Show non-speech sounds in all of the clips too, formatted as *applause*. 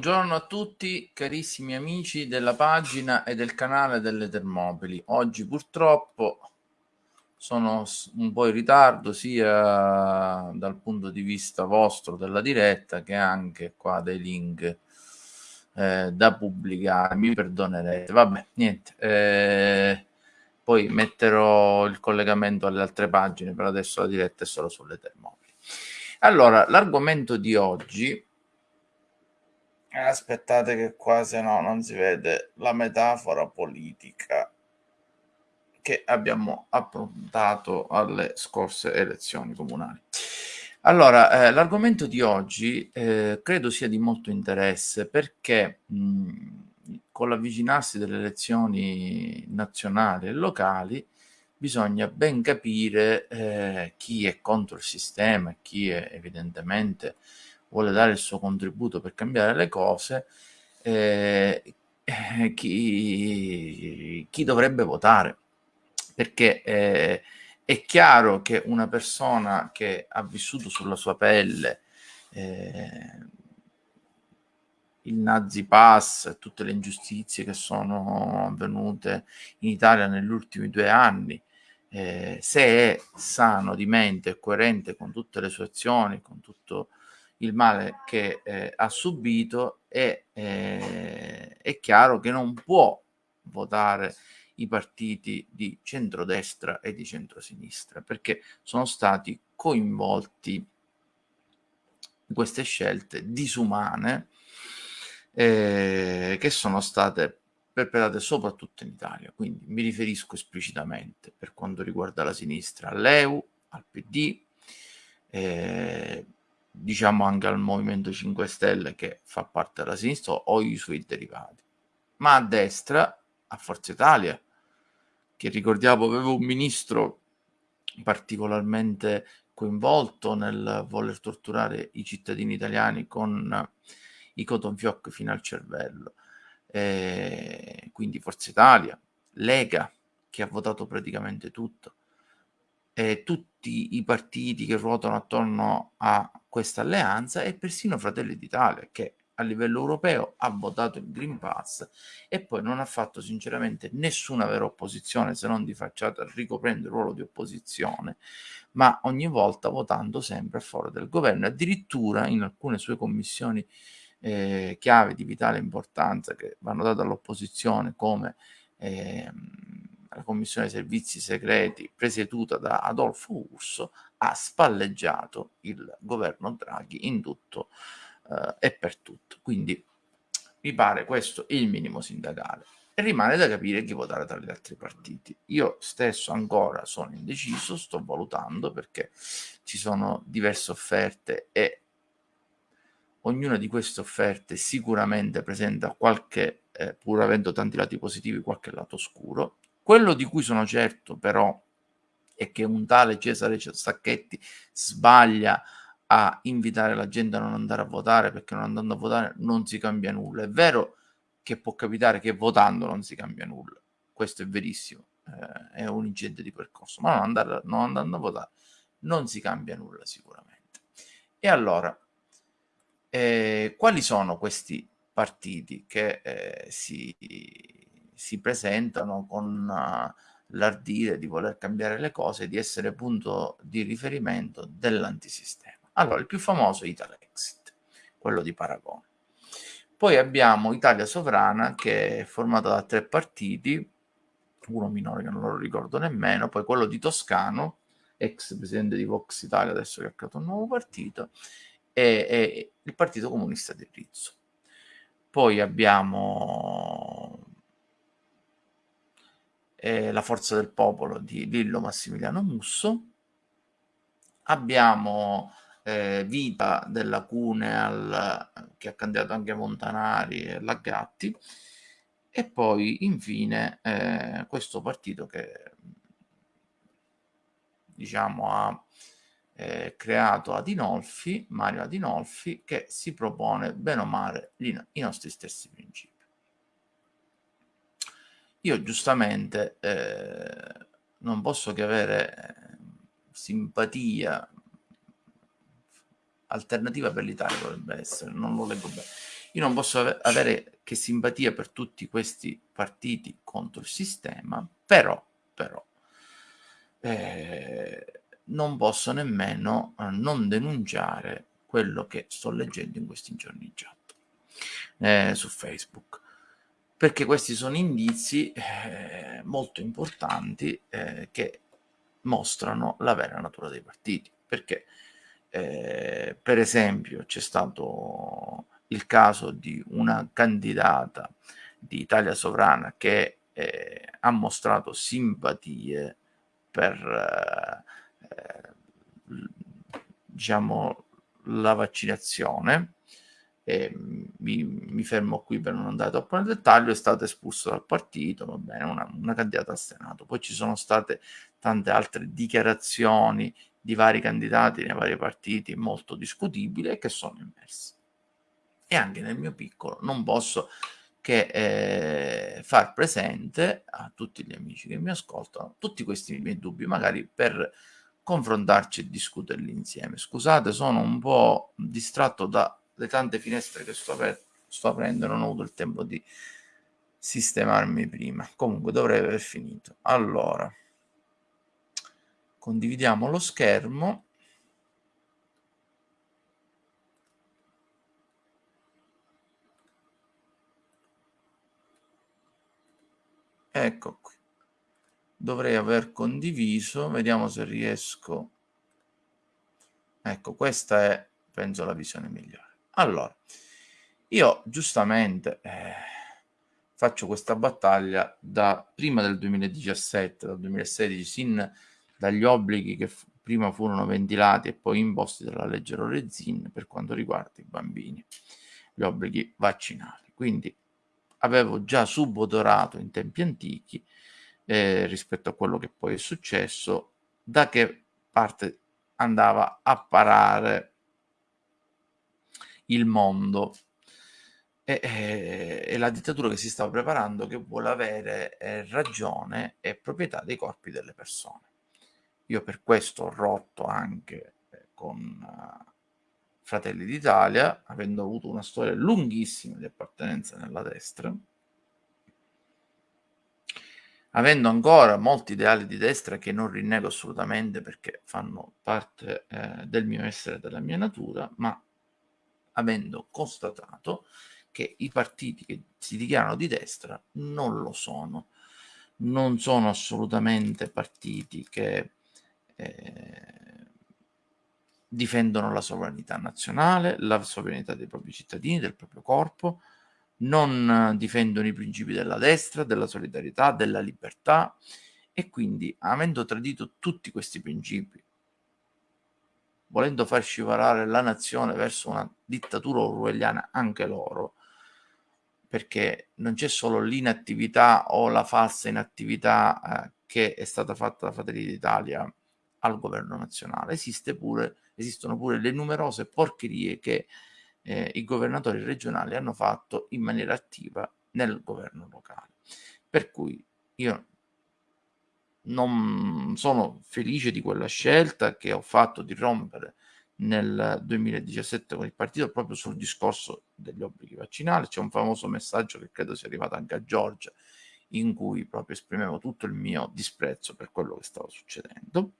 Buongiorno a tutti carissimi amici della pagina e del canale delle Termopili. Oggi purtroppo sono un po' in ritardo sia dal punto di vista vostro della diretta che anche qua dei link eh, da pubblicare. Mi perdonerete. Vabbè, niente. Eh, poi metterò il collegamento alle altre pagine, per adesso la diretta è solo sulle Termopili. Allora, l'argomento di oggi Aspettate che qua se no non si vede la metafora politica che abbiamo approntato alle scorse elezioni comunali. Allora, eh, l'argomento di oggi eh, credo sia di molto interesse perché mh, con l'avvicinarsi delle elezioni nazionali e locali bisogna ben capire eh, chi è contro il sistema chi è evidentemente vuole dare il suo contributo per cambiare le cose, eh, eh, chi, chi, dovrebbe votare. Perché eh, è chiaro che una persona che ha vissuto sulla sua pelle eh, il Nazi Pass tutte le ingiustizie che sono avvenute in Italia negli ultimi due anni, eh, se è sano di mente e coerente con tutte le sue azioni, con tutto il male che eh, ha subito e eh, è chiaro che non può votare i partiti di centrodestra e di centrosinistra perché sono stati coinvolti in queste scelte disumane eh, che sono state perpetrate soprattutto in Italia. Quindi mi riferisco esplicitamente per quanto riguarda la sinistra all'EU, al PD, eh, diciamo anche al Movimento 5 Stelle che fa parte della sinistra o i suoi derivati, ma a destra a Forza Italia, che ricordiamo aveva un ministro particolarmente coinvolto nel voler torturare i cittadini italiani con i cotton fioc fino al cervello. E quindi Forza Italia, Lega, che ha votato praticamente tutto, e tutti i partiti che ruotano attorno a questa alleanza e persino Fratelli d'Italia che a livello europeo ha votato il Green Pass e poi non ha fatto sinceramente nessuna vera opposizione se non di facciata ricoprendo il ruolo di opposizione, ma ogni volta votando sempre a favore del governo. Addirittura in alcune sue commissioni eh, chiave di vitale importanza che vanno date all'opposizione come eh, la Commissione Servizi Segreti presieduta da Adolfo Urso ha spalleggiato il governo Draghi in tutto eh, e per tutto. Quindi mi pare questo il minimo sindacale. E rimane da capire chi votare tra gli altri partiti. Io stesso ancora sono indeciso, sto valutando perché ci sono diverse offerte e ognuna di queste offerte sicuramente presenta qualche, eh, pur avendo tanti lati positivi, qualche lato oscuro. Quello di cui sono certo però è che un tale Cesare Sacchetti sbaglia a invitare la gente a non andare a votare perché non andando a votare non si cambia nulla. È vero che può capitare che votando non si cambia nulla, questo è verissimo, eh, è un incidente di percorso, ma non, andare, non andando a votare non si cambia nulla sicuramente. E allora, eh, quali sono questi partiti che eh, si, si, presentano con... Uh, l'ardire di voler cambiare le cose, di essere punto di riferimento dell'antisistema. Allora, il più famoso è Italexit, quello di Paragone. Poi abbiamo Italia Sovrana, che è formata da tre partiti, uno minore che non lo ricordo nemmeno, poi quello di Toscano, ex presidente di Vox Italia, adesso che ha creato un nuovo partito, e, e il Partito Comunista di Rizzo. Poi abbiamo eh, La forza del popolo di Lillo Massimiliano Musso. Abbiamo eh, Vita della Cune al, che ha candidato anche Montanari e Lagatti e poi infine eh, questo partito che diciamo ha eh, creato Adinolfi, Mario Adinolfi, che si propone bene o male i nostri stessi principi. Io giustamente eh, non posso che avere eh, simpatia alternativa per l'Italia dovrebbe essere, non lo leggo bene. Io non posso ave avere che simpatia per tutti questi partiti contro il sistema, però, però ehm, non posso nemmeno, uhm, non denunciare quello che sto leggendo in questi giorni chat, ehm, su Facebook. Perché questi sono indizi, ehm, molto importanti, ehm, che mostrano la vera natura dei partiti. Perché, ehm, per esempio c'è stato il caso di una candidata di Italia Sovrana che, ehm, ha mostrato simpatie per, ehm, diciamo la vaccinazione, ehm, mi mi fermo qui per non andare troppo nel dettaglio, è stata espulsa dal partito, va bene, una una candidata al Senato. Poi ci sono state tante altre dichiarazioni di vari candidati nei vari partiti molto discutibili e che sono emerse. E anche nel mio piccolo non posso che, ehm, far presente a tutti gli amici che mi ascoltano tutti questi miei dubbi, magari per confrontarci e discuterli insieme. Scusate, sono un po' distratto dalle tante finestre che sto aper sto aprendo non ho avuto il tempo di sistemarmi prima. Comunque dovrei aver finito. Allora condividiamo lo schermo. Ecco qui. Dovrei aver condiviso, vediamo se riesco. Ecco, questa è penso la visione migliore. Allora, io giustamente eh, faccio questa battaglia da prima del 2017, dal 2016, sin dagli obblighi che prima furono ventilati e poi imposti dalla legge Lorenzin per quanto riguarda i bambini, gli obblighi vaccinali. Quindi avevo già subodorato in tempi antichi eh, rispetto a quello che poi è successo, da che parte andava a parare il mondo e, e, e la dittatura che si stava preparando che vuole avere eh, ragione e proprietà dei corpi delle persone. Io per questo ho rotto anche eh, con uh, Fratelli d'Italia, avendo avuto una storia lunghissima di appartenenza nella destra, avendo ancora molti ideali di destra che non rinnego assolutamente perché fanno parte eh, del mio essere e della mia natura, ma avendo constatato che i partiti che si dichiarano di destra non lo sono, non sono assolutamente partiti che eh, difendono la sovranità nazionale, la sovranità dei propri cittadini, del proprio corpo, non difendono i principi della destra, della solidarietà, della libertà e quindi avendo tradito tutti questi principi, volendo far scivolare la nazione verso una dittatura orwelliana anche loro, perché non c'è solo l'inattività o la falsa inattività eh, che è stata fatta da Fratelli d'Italia al governo nazionale, esiste pure esistono pure le numerose porcherie che eh, i governatori regionali hanno fatto in maniera attiva nel governo locale. Per cui io non sono felice di quella scelta che ho fatto di rompere nel 2017 con il partito proprio sul discorso degli obblighi vaccinali. C'è un famoso messaggio che credo sia arrivato anche a Giorgia in cui proprio esprimevo tutto il mio disprezzo per quello che stava succedendo.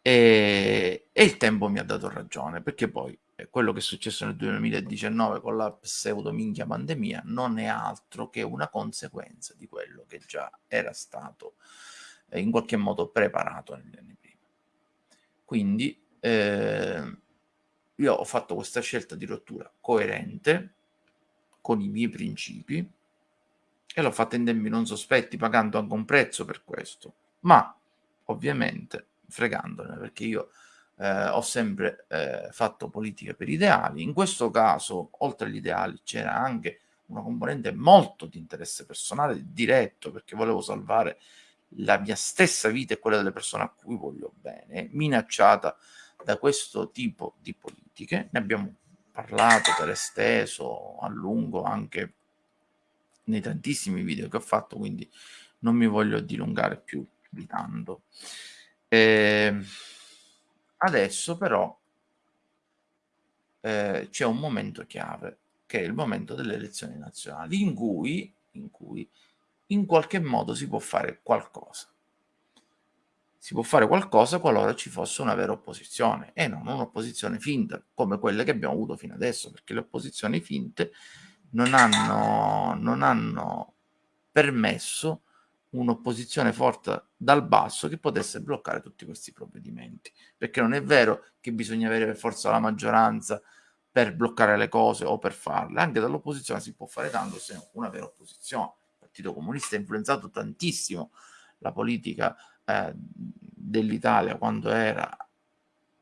E, e, il tempo mi ha dato ragione, perché poi quello che è successo nel 2019 con la pseudo minchia pandemia non è altro che una conseguenza di quello che già era stato eh, in qualche modo preparato negli anni prima. Quindi eh, io ho fatto questa scelta di rottura coerente con i miei principi e l'ho fatta in tempi non sospetti, pagando anche un prezzo per questo, ma ovviamente fregandone, perché io eh, ho sempre eh, fatto politica per ideali. In questo caso, oltre agli ideali, c'era anche una componente molto di interesse personale diretto, perché volevo salvare la mia stessa vita e quella delle persone a cui voglio bene, minacciata da questo tipo di politiche. Ne abbiamo parlato per esteso a lungo anche nei tantissimi video che ho fatto, quindi non mi voglio dilungare più di tanto. Ehm, adesso però eh, c'è un momento chiave, che è il momento delle elezioni nazionali, in cui, in cui in qualche modo si può fare qualcosa. Si può fare qualcosa qualora ci fosse una vera opposizione e non un'opposizione finta come quelle che abbiamo avuto fino adesso, perché le opposizioni finte non hanno, non hanno permesso un'opposizione forte dal basso che potesse bloccare tutti questi provvedimenti. Perché non è vero che bisogna avere per forza la maggioranza per bloccare le cose o per farle, anche dall'opposizione si può fare tanto se una vera opposizione. Il Partito Comunista ha influenzato tantissimo la politica eh, dell'Italia quando era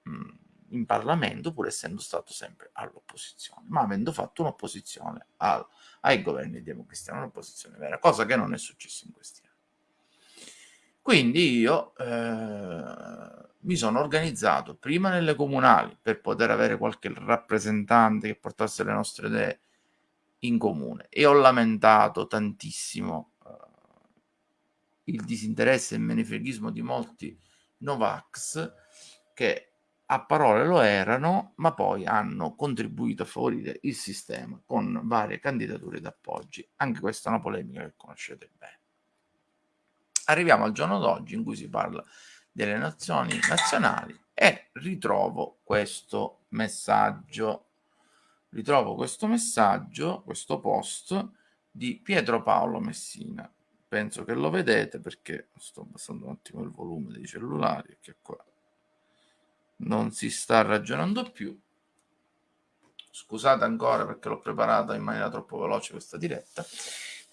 mh, in Parlamento, pur essendo stato sempre all'opposizione, ma avendo fatto un'opposizione al, ai governi democristiani, un'opposizione vera, cosa che non è successa in questi. Quindi io eh, mi sono organizzato prima nelle comunali per poter avere qualche rappresentante che portasse le nostre idee in comune e ho lamentato tantissimo eh, il disinteresse e il menefreghismo di molti Novax che a parole lo erano, ma poi hanno contribuito a favorire il sistema con varie candidature d'appoggi. Anche questa è una polemica che conoscete bene. Arriviamo al giorno d'oggi in cui si parla delle nazioni nazionali e ritrovo questo messaggio. Ritrovo questo messaggio, questo post di Pietro Paolo Messina. Penso che lo vedete perché sto abbassando un attimo il volume dei cellulari, che qua non si sta ragionando più. Scusate ancora perché l'ho preparata in maniera troppo veloce questa diretta.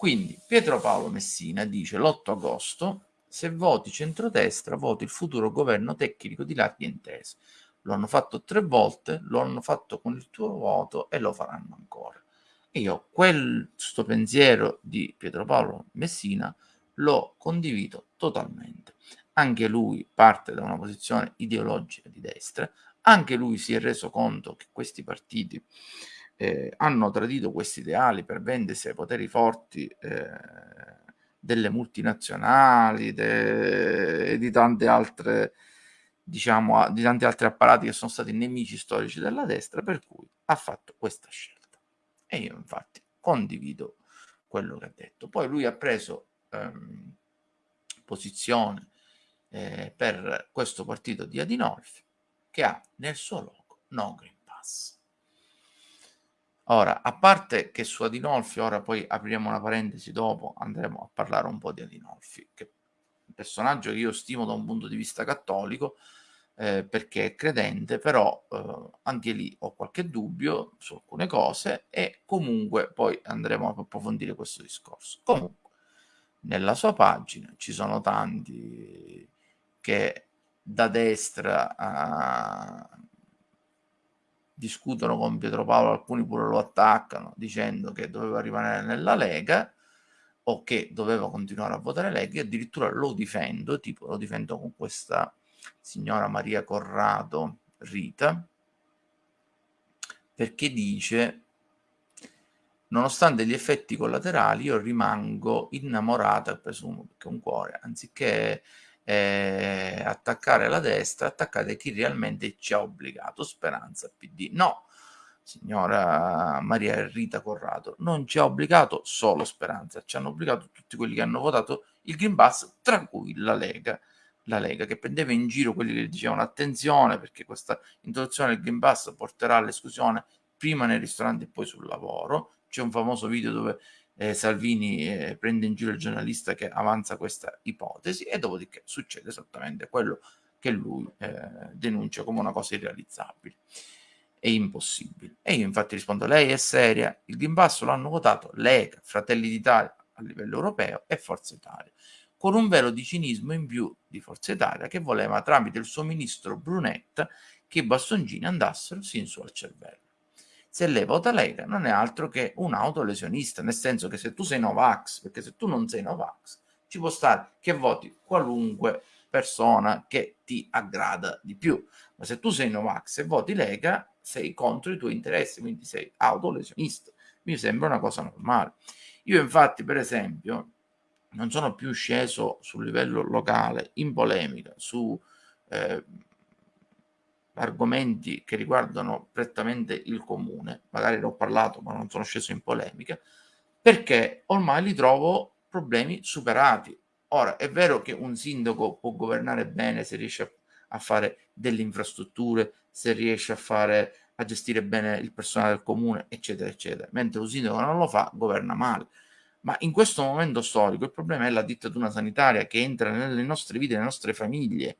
Quindi Pietro Paolo Messina dice l'8 agosto se voti centrodestra voti il futuro governo tecnico di larghe intese. Lo hanno fatto tre volte, lo hanno fatto con il tuo voto e lo faranno ancora. Io questo pensiero di Pietro Paolo Messina lo condivido totalmente. Anche lui parte da una posizione ideologica di destra, anche lui si è reso conto che questi partiti eh, hanno tradito questi ideali per vendersi ai poteri forti eh, delle multinazionali de, e di tante altre diciamo di tanti altri apparati che sono stati nemici storici della destra per cui ha fatto questa scelta. E io infatti condivido quello che ha detto. Poi lui ha preso ehm, posizione eh, per questo partito di Adinolfi che ha nel suo logo no Green Pass Ora, a parte che su Adinolfi, ora poi apriremo una parentesi dopo, andremo a parlare un po' di Adinolfi, che è un personaggio che io stimo da un punto di vista cattolico, eh, perché è credente, però eh, anche lì ho qualche dubbio su alcune cose e comunque poi andremo a approfondire questo discorso. Comunque, nella sua pagina ci sono tanti che da destra a discutono con Pietro Paolo, alcuni pure lo attaccano dicendo che doveva rimanere nella Lega o che doveva continuare a votare Lega e addirittura lo difendo, tipo lo difendo con questa signora Maria Corrado Rita, perché dice nonostante gli effetti collaterali io rimango innamorata, presumo, perché un cuore, anziché eh, attaccare la destra, attaccate chi realmente ci ha obbligato, Speranza PD. No, signora Maria Rita Corrado, non ci ha obbligato solo Speranza, ci hanno obbligato tutti quelli che hanno votato il Green Pass, tra cui la Lega. La Lega che prendeva in giro quelli che dicevano attenzione perché questa introduzione del Green Pass porterà all'esclusione prima nei ristoranti e poi sul lavoro. C'è un famoso video dove eh, Salvini eh, prende in giro il giornalista che avanza questa ipotesi e dopodiché succede esattamente quello che lui eh, denuncia come una cosa irrealizzabile e impossibile. E io infatti rispondo, lei è seria, il Green Pass lo hanno votato Lega, Fratelli d'Italia a livello europeo e Forza Italia, con un velo di cinismo in più di Forza Italia che voleva tramite il suo ministro Brunetta che i bastoncini andassero sin su al cervello se lei vota Lega non è altro che un autolesionista, nel senso che se tu sei Novax, perché se tu non sei Novax, ci può stare che voti qualunque persona che ti aggrada di più, ma se tu sei Novax e voti Lega, sei contro i tuoi interessi, quindi sei autolesionista. Mi sembra una cosa normale. Io infatti, per esempio, non sono più sceso sul livello locale in polemica su eh, argomenti che riguardano prettamente il comune, magari ne ho parlato ma non sono sceso in polemica, perché ormai li trovo problemi superati. Ora, è vero che un sindaco può governare bene se riesce a, fare delle infrastrutture, se riesce a fare a gestire bene il personale del comune, eccetera, eccetera, mentre un sindaco non lo fa, governa male. Ma in questo momento storico il problema è la dittatura sanitaria che entra nelle nostre vite, nelle nostre famiglie,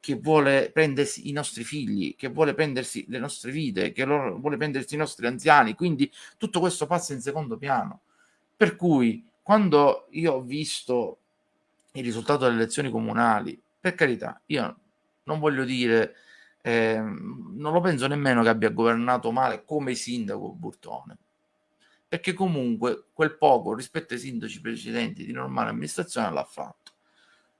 che vuole prendersi i nostri figli, che vuole prendersi le nostre vite, che vuole prendersi i nostri anziani, quindi tutto questo passa in secondo piano. Per cui quando io ho visto il risultato delle elezioni comunali, per carità, io non voglio dire, eh, non lo penso nemmeno che abbia governato male come sindaco Burtone, perché comunque quel poco rispetto ai sindaci precedenti di normale amministrazione l'ha fatto.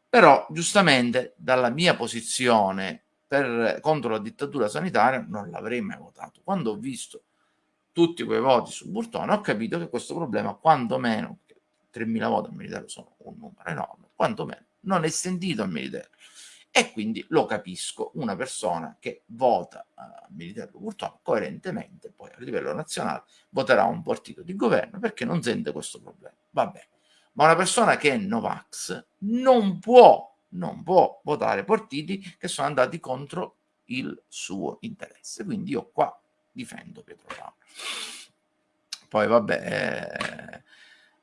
Però giustamente dalla mia posizione per, contro la dittatura sanitaria non l'avrei mai votato. Quando ho visto tutti quei voti su Burtone ho capito che questo problema quantomeno 3.000 voti al Militello sono un numero enorme, quantomeno non è sentito al Militello e quindi lo capisco, una persona che vota a uh, Militello Burtone coerentemente poi a livello nazionale voterà un partito di governo perché non sente questo problema. Va bene ma una persona che è Novax non può, non può votare partiti che sono andati contro il suo interesse. Quindi io qua difendo Pietro Paolo. Poi vabbè,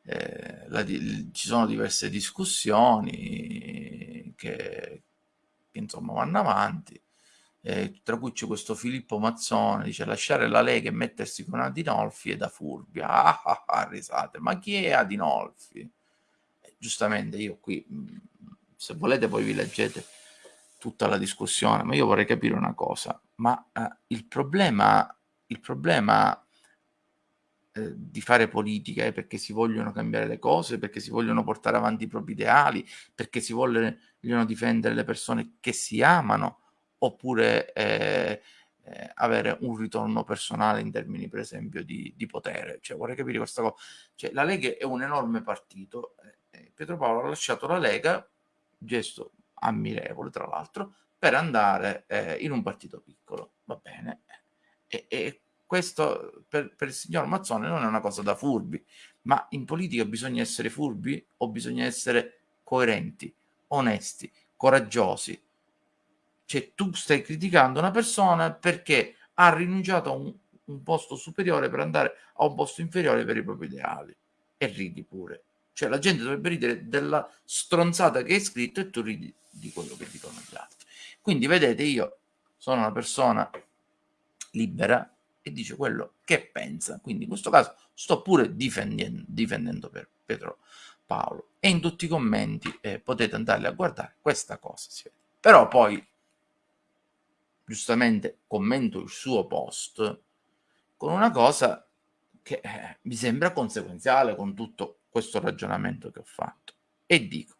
eh, eh, la, ci sono diverse discussioni che, che insomma vanno avanti. Eh, tra cui c'è questo Filippo Mazzone, dice lasciare la Lega e mettersi con Adinolfi è da furbia. *laughs* Ah, ah, ah, risate, ma chi è Adinolfi? giustamente io qui, mhmm, se volete poi vi leggete tutta la discussione, ma io vorrei capire una cosa, ma eh, il problema, il problema eh, di fare politica è perché si vogliono cambiare le cose, perché si vogliono portare avanti i propri ideali, perché si vogliono difendere le persone che si amano, oppure eh, eh, avere un ritorno personale in termini, per esempio, di, di potere. Cioè, vorrei capire questa cosa. Cioè, la Lega è un enorme partito, eh, Pietro Paolo ha lasciato la Lega, gesto ammirevole tra l'altro, per andare eh, in un partito piccolo. Va bene. E, e questo per, per, il signor Mazzone non è una cosa da furbi, ma in politica bisogna essere furbi o bisogna essere coerenti, onesti, coraggiosi. Cioè tu stai criticando una persona perché ha rinunciato a un, un posto superiore per andare a un posto inferiore per i propri ideali. E ridi pure. Cioè la gente dovrebbe ridere della stronzata che hai scritto e tu ridi di quello che dicono gli altri. Quindi vedete, io sono una persona libera e dice quello che pensa. Quindi in questo caso sto pure difendendo, difendendo per Pietro Paolo. E in tutti i commenti eh, potete andarli a guardare, questa cosa si vede. Però poi, giustamente, commento il suo post con una cosa che eh, mi sembra conseguenziale con tutto questo ragionamento che ho fatto. E dico,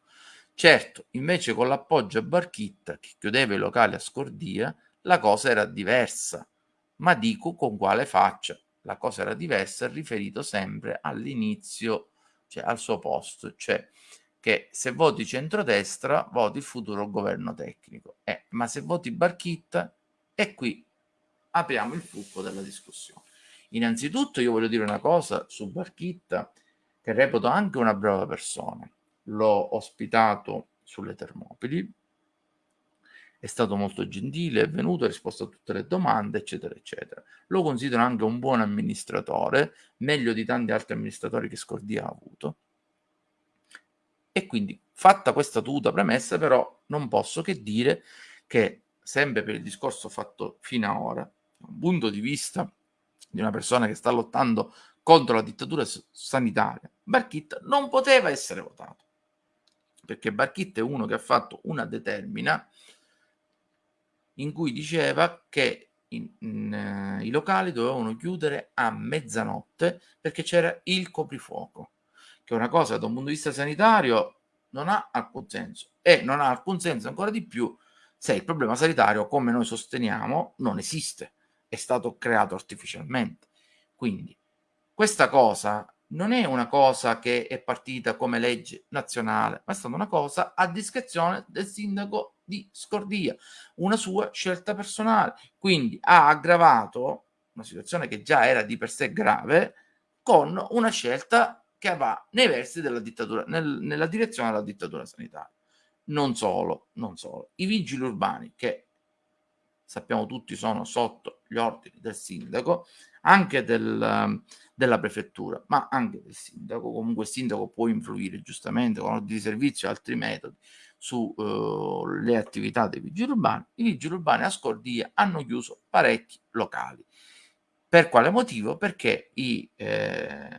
certo, invece con l'appoggio a Barchitta che chiudeva i locali a Scordia, la cosa era diversa, ma dico con quale faccia. La cosa era diversa riferito sempre all'inizio, cioè al suo posto, cioè che se voti centrodestra voti il futuro governo tecnico. Eh, ma se voti Barchitta, e qui apriamo il fulcro della discussione. Innanzitutto io voglio dire una cosa su Barchitta che reputo anche una brava persona. L'ho ospitato sulle Termopili, è stato molto gentile, è venuto, ha risposto a tutte le domande, eccetera, eccetera. Lo considero anche un buon amministratore, meglio di tanti altri amministratori che Scordia ha avuto. E quindi, fatta questa tuta premessa, però non posso che dire che, sempre per il discorso fatto fino ad ora, da un punto di vista di una persona che sta lottando contro la dittatura sanitaria, Barchitta non poteva essere votato. Perché Barchitta è uno che ha fatto una determina in cui diceva che in, in, uh, i locali dovevano chiudere a mezzanotte perché c'era il coprifuoco, che è una cosa da un punto di vista sanitario non ha alcun senso e non ha alcun senso ancora di più se il problema sanitario, come noi sosteniamo, non esiste, è stato creato artificialmente. Quindi questa cosa non è una cosa che è partita come legge nazionale, ma è stata una cosa a discrezione del sindaco di Scordia, una sua scelta personale. Quindi ha aggravato una situazione che già era di per sé grave con una scelta che va nei versi della dittatura, nel, nella direzione della dittatura sanitaria. Non solo, non solo. I vigili urbani, che sappiamo tutti sono sotto gli ordini del sindaco, anche del, della prefettura, ma anche del sindaco. Comunque il sindaco può influire giustamente con ordini di servizio e altri metodi sulle uh, attività dei vigili urbani. I vigili urbani a Scordia hanno chiuso parecchi locali. Per quale motivo? Perché i eh,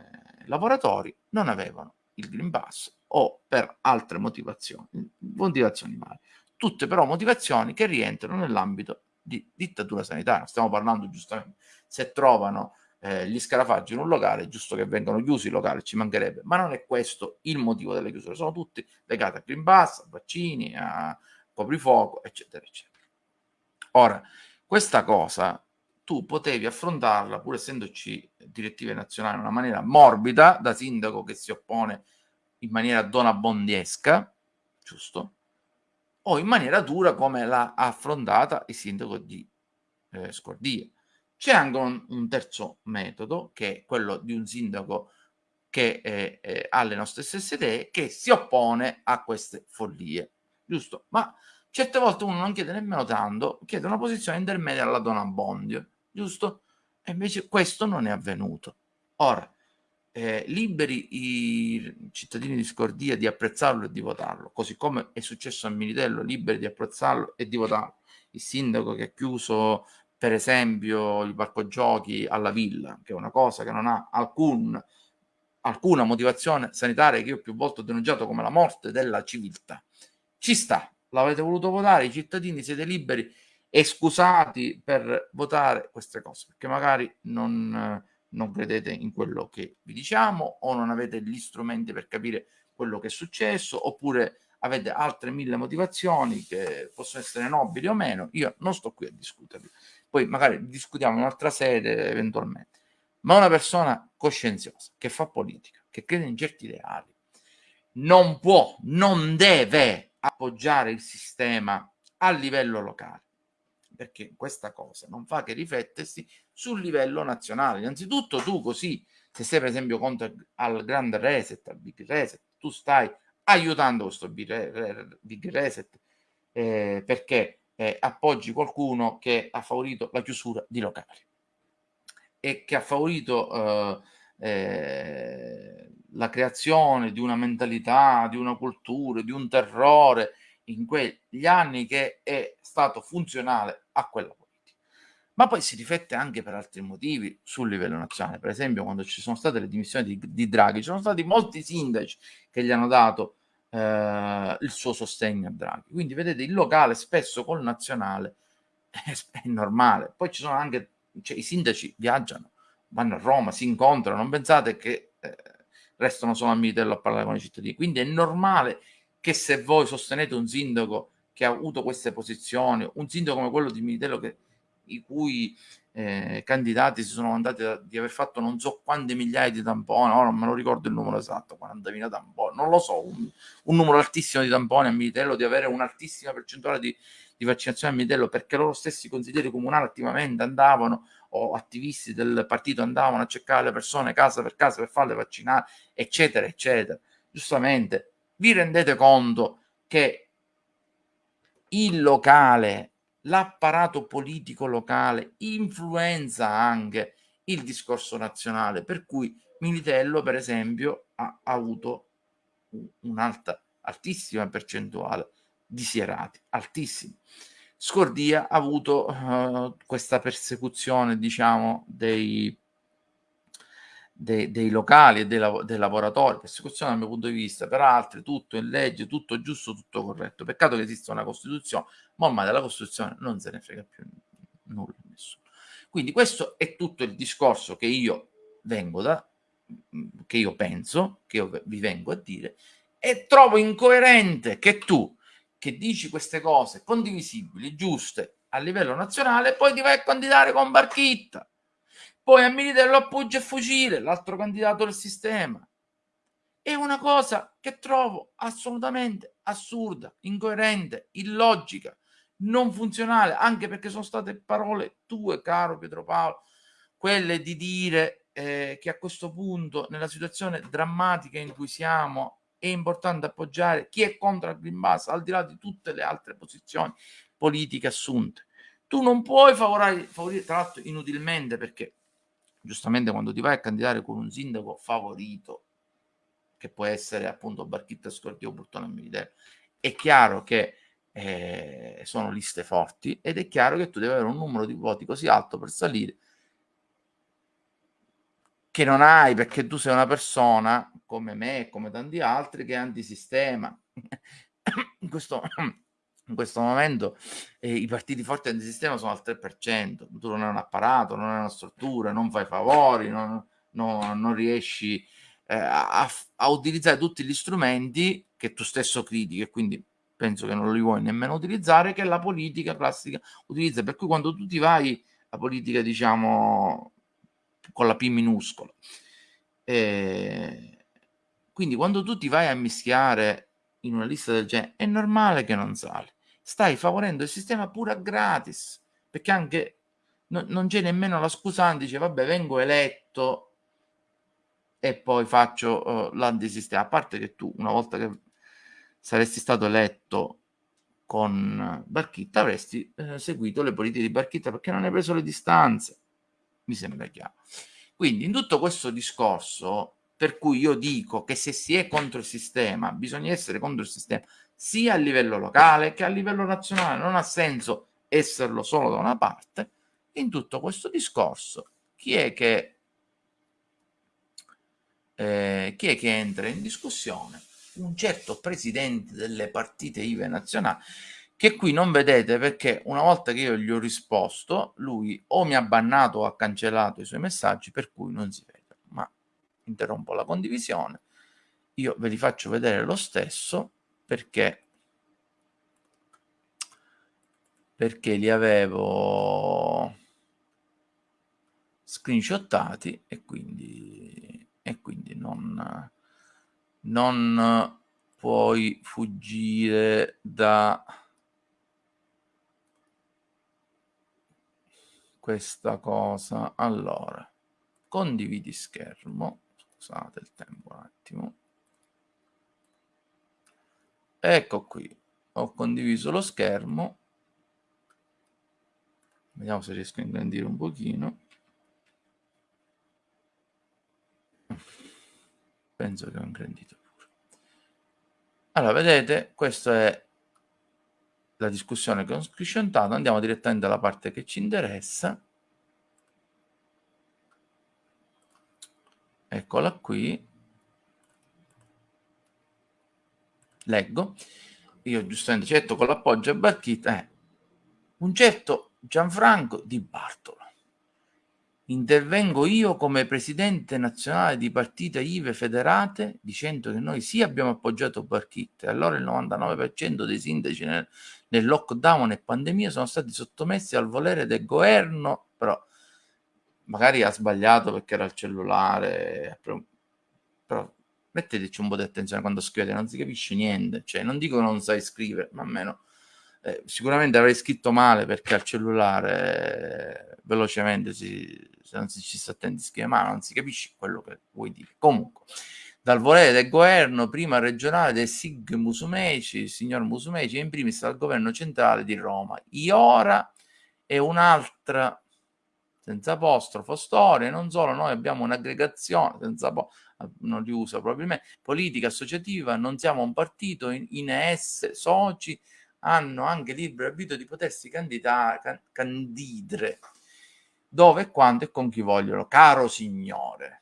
lavoratori non avevano il Green Pass o per altre motivazioni, motivazioni varie. Tutte però motivazioni che rientrano nell'ambito di dittatura sanitaria. Stiamo parlando giustamente, se trovano eh, gli scarafaggi in un locale, è giusto che vengano chiusi i locali, ci mancherebbe, ma non è questo il motivo delle chiusure, sono tutti legati a Green Pass, a vaccini, a coprifuoco, eccetera, eccetera. Ora, questa cosa tu potevi affrontarla, pur essendoci direttive nazionali, in una maniera morbida, da sindaco che si oppone in maniera donabondiesca, giusto? O in maniera dura come l'ha affrontata il sindaco di eh, Scordia. C'è anche un, un, terzo metodo, che è quello di un sindaco che eh, eh, ha le nostre stesse idee, che si oppone a queste follie, giusto? Ma certe volte uno non chiede nemmeno tanto, chiede una posizione intermedia alla donna Bondio giusto? E invece questo non è avvenuto. Ora, eh, liberi i cittadini di Scordia di apprezzarlo e di votarlo, così come è successo a Militello, liberi di apprezzarlo e di votarlo. Il sindaco che ha chiuso, per esempio, il parco giochi alla villa, che è una cosa che non ha alcun, alcuna motivazione sanitaria che io più volte ho denunciato come la morte della civiltà. Ci sta, l'avete voluto votare, i cittadini siete liberi e scusati per votare queste cose, perché magari non, non credete in quello che vi diciamo o non avete gli strumenti per capire quello che è successo oppure avete altre mille motivazioni che possono essere nobili o meno, io non sto qui a discuterli. Poi magari discutiamo in un'altra sede eventualmente. Ma una persona coscienziosa che fa politica, che crede in certi ideali, non può, non deve appoggiare il sistema a livello locale perché questa cosa non fa che riflettersi sul livello nazionale. Innanzitutto tu così, se sei per esempio contro al grand reset, al big reset, tu stai aiutando questo big reset eh, perché eh, appoggi qualcuno che ha favorito la chiusura di locali e che ha favorito eh, eh la creazione di una mentalità, di una cultura, di un terrore in quegli anni che è stato funzionale a quella politica. Ma poi si riflette anche per altri motivi sul livello nazionale. Per esempio, quando ci sono state le dimissioni di, di Draghi, ci sono stati molti sindaci che gli hanno dato eh, il suo sostegno a Draghi. Quindi vedete, il locale spesso col nazionale *laughs* è, è normale. Poi ci sono anche, cioè, i sindaci viaggiano, vanno a Roma, si incontrano, non pensate che eh, restano solo a Militello a parlare con i cittadini. Quindi è normale che se voi sostenete un sindaco che ha avuto queste posizioni, un sindaco come quello di Militello che, i cui eh, candidati si sono andati a, di aver fatto non so quante migliaia di tamponi, ora non me lo ricordo il numero esatto, 40.000 tamponi, non lo so, un, un numero altissimo di tamponi a Militello, di avere un'altissima percentuale di, di vaccinazione a Militello, perché loro stessi consiglieri comunali attivamente andavano o attivisti del partito andavano a cercare le persone casa per casa per farle vaccinare, eccetera, eccetera. Giustamente, vi rendete conto che il locale, l'apparato politico locale influenza anche il discorso nazionale, per cui Militello, per esempio, ha, avuto un'alta, altissima percentuale di sierati, altissima. Scordia ha avuto uh, questa persecuzione, diciamo, dei, dei, dei locali e dei, dei, lavoratori, persecuzione dal mio punto di vista, per altri tutto in legge, tutto giusto, tutto corretto. Peccato che esista una Costituzione, ma ormai della Costituzione non se ne frega più nulla nessuno. Quindi questo è tutto il discorso che io vengo da, che io penso, che io vi vengo a dire, e trovo incoerente che tu, che dici queste cose condivisibili, giuste a livello nazionale, poi ti vai a candidare con Barchitta poi a Militello appoggia fucile, l'altro candidato del sistema. è una cosa che trovo assolutamente assurda, incoerente, illogica, non funzionale, anche perché sono state parole tue, caro Pietro Paolo, quelle di dire eh, che a questo punto, nella situazione drammatica in cui siamo, è importante appoggiare chi è contro il Green Pass, al di là di tutte le altre posizioni politiche assunte. Tu non puoi favorire, favorire tra l'altro inutilmente, perché giustamente quando ti vai a candidare con un sindaco favorito, che può essere appunto Barchitta Scordio Burtone Militello, è chiaro che eh, sono liste forti ed è chiaro che tu devi avere un numero di voti così alto per salire che non hai perché tu sei una persona come me e come tanti altri che è antisistema. *coughs* in, questo, in questo momento eh, i partiti forti antisistema sono al 3%, tu non hai un apparato, non hai una struttura, non fai favori, non, non, non riesci eh, a, a, utilizzare tutti gli strumenti che tu stesso critichi e quindi penso che non li vuoi nemmeno utilizzare, che la politica classica utilizza. Per cui quando tu ti vai, la politica diciamo con la P minuscola. E quindi quando tu ti vai a mischiare in una lista del genere, è normale che non sali. Stai favorendo il sistema pure a gratis, perché anche no, non c'è nemmeno la scusante, dice vabbè vengo eletto e poi faccio uh, l'antisistema. A parte che tu, una volta che saresti stato eletto con Barchitta, avresti eh, seguito le politiche di Barchitta perché non hai preso le distanze. Mi sembra chiaro. Quindi in tutto questo discorso, per cui io dico che se si è contro il sistema, bisogna essere contro il sistema sia a livello locale che a livello nazionale, non ha senso esserlo solo da una parte. In tutto questo discorso, chi è che eh, chi è che entra in discussione? Un certo presidente delle partite IVE nazionali che qui non vedete perché una volta che io gli ho risposto, lui o mi ha bannato o ha cancellato i suoi messaggi, per cui non si vede. Ma interrompo la condivisione. Io ve li faccio vedere lo stesso perché? Perché li avevo screenshottati e quindi e quindi non, non puoi fuggire da questa cosa. Allora condividi schermo. Scusate il tempo un attimo ecco qui. Ho condiviso lo schermo. Vediamo se riesco a ingrandire un pochino. Penso che ho ingrandito pure. Allora vedete questa è la discussione che ho scrisciontato andiamo direttamente alla parte che ci interessa. Eccola qui leggo. Io giustamente certo con l'appoggio a Barchita eh, un certo Gianfranco Di Bartolo. Intervengo io come presidente nazionale di partite IVE federate dicendo che noi sì abbiamo appoggiato Barchitta allora il 99% dei sindaci nel, nel, lockdown e pandemia sono stati sottomessi al volere del governo, però magari ha sbagliato perché era il cellulare, però metteteci un po' di attenzione quando scrivete, non si capisce niente, cioè non dico non sai scrivere, ma almeno eh, sicuramente avrei scritto male perché al cellulare eh, velocemente si se non si ci sta attenti scrive, ma non si capisce quello che vuoi dire. Comunque, dal volere del governo prima regionale del SIG Musumeci, signor Musumeci, e in primis dal governo centrale di Roma. Iora è un'altra senza apostrofo storia, non solo noi abbiamo un'aggregazione senza po- non li usa probabilmente, politica associativa, non siamo un partito, in, esse soci hanno anche libero arbitrio di potersi candidare, can, candidare dove, quando e con chi vogliono, caro signore.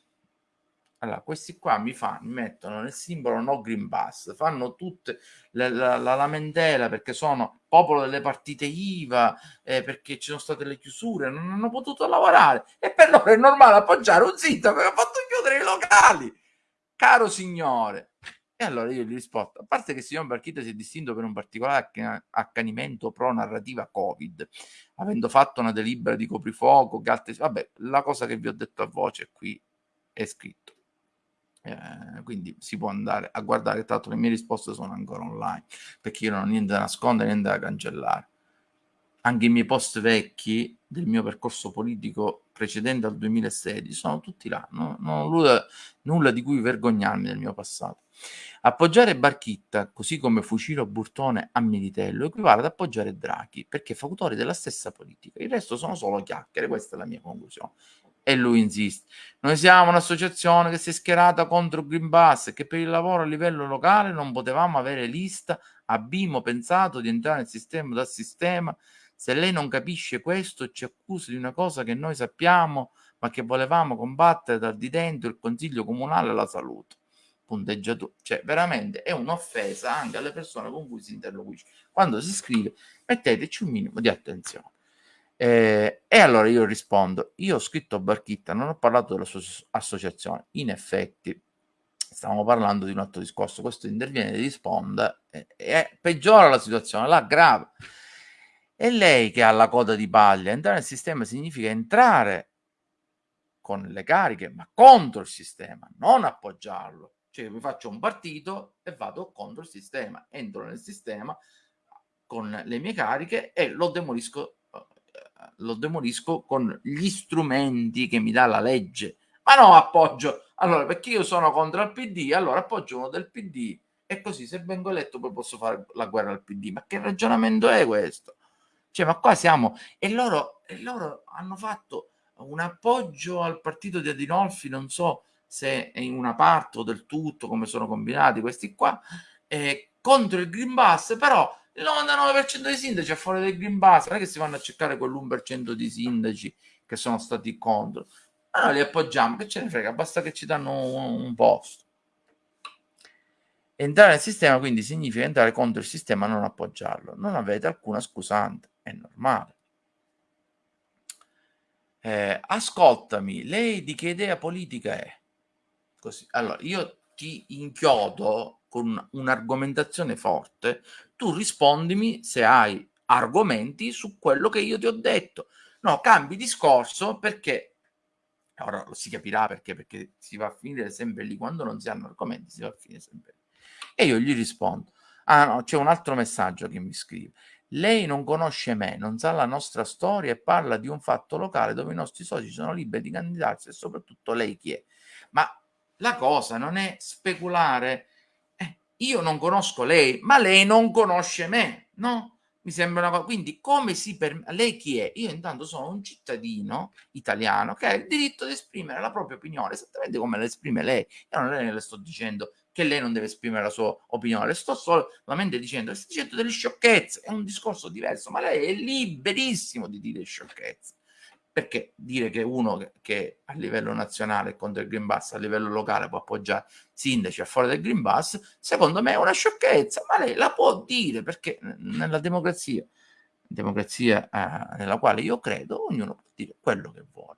Allora, questi qua mi, fanno, mi mettono nel simbolo no green pass, fanno tutte la, la, la lamentela perché sono popolo delle partite IVA, eh, perché ci sono state le chiusure, non hanno potuto lavorare e per loro è normale appoggiare un sito che ha fatto chiudere i locali. Caro signore, e allora io gli rispondo, a parte che il signor Barchita si è distinto per un particolare accanimento pro narrativa Covid, avendo fatto una delibera di coprifuoco, che altre... vabbè, la cosa che vi ho detto a voce qui è scritto. Eh, quindi si può andare a guardare, tanto le mie risposte sono ancora online, perché io non ho niente da nascondere, niente da cancellare. Anche i miei post vecchi del mio percorso politico precedente al 2016 sono tutti là, no? non ho nulla, nulla di cui vergognarmi del mio passato. Appoggiare Barchitta, così come Fucilo Burtone a Militello, equivale ad appoggiare Draghi, perché fa autori della stessa politica. Il resto sono solo chiacchiere, questa è la mia conclusione. E lui insiste. Noi siamo un'associazione che si è schierata contro Green Pass e che per il lavoro a livello locale non potevamo avere lista. Abbiamo pensato di entrare nel sistema dal sistema. Se lei non capisce questo, ci accusa di una cosa che noi sappiamo, ma che volevamo combattere dal di dentro il Consiglio Comunale alla Salute punteggiatura, cioè veramente è un'offesa anche alle persone con cui si interloquisce. Quando si scrive, metteteci un minimo di attenzione. Eh, e allora io rispondo: Io ho scritto a Barchitta, non ho parlato della sua associazione. In effetti, stiamo parlando di un altro discorso. Questo interviene e risponde e, e peggiora la situazione, la grave. E lei che ha la coda di paglia, entrare nel sistema significa entrare con le cariche, ma contro il sistema, non appoggiarlo. Cioè mi faccio un partito e vado contro il sistema, entro nel sistema con le mie cariche e lo demolisco, eh, lo demolisco con gli strumenti che mi dà la legge. Ma no, appoggio. Allora, perché io sono contro il PD, allora appoggio uno del PD e così se vengo eletto poi posso fare la guerra al PD. Ma che ragionamento è questo? Cioè, ma qua siamo... E loro, e loro hanno fatto un appoggio al partito di Adinolfi, non so se è in una parte o del tutto, come sono combinati questi qua, eh, contro il Green Pass, però il 99% dei sindaci a fuori del Green Pass, non è che si vanno a cercare quell'1% di sindaci che sono stati contro, noi li appoggiamo, che ce ne frega, basta che ci danno un, un posto. Entrare nel sistema quindi significa entrare contro il sistema, non appoggiarlo. Non avete alcuna scusante, è normale. Eh, ascoltami, lei di che idea politica è? così. Allora, io ti inchiodo con un'argomentazione forte, tu rispondimi se hai argomenti su quello che io ti ho detto. No, cambi discorso perché ora si capirà perché, perché si va a finire sempre lì quando non si hanno argomenti, si va a finire sempre lì. E io gli rispondo. Ah no, c'è un altro messaggio che mi scrive. Lei non conosce me, non sa la nostra storia e parla di un fatto locale dove i nostri soci sono liberi di candidarsi e soprattutto lei chi è. Ma la cosa non è speculare. Eh, io non conosco lei, ma lei non conosce me, no? Mi sembra una cosa. Quindi, come si permette? Lei chi è? Io intanto sono un cittadino italiano che ha il diritto di esprimere la propria opinione, esattamente come la esprime lei. Io non le sto dicendo che lei non deve esprimere la sua opinione, sto solamente dicendo, sto dicendo delle sciocchezze, è un discorso diverso, ma lei è liberissimo di dire sciocchezze. Perché dire che uno che, a livello nazionale è contro il Green Pass, a livello locale può appoggiare sindaci a fuori del Green Pass, secondo me è una sciocchezza, ma lei la può dire perché nella democrazia, democrazia eh, nella quale io credo, ognuno può dire quello che vuole.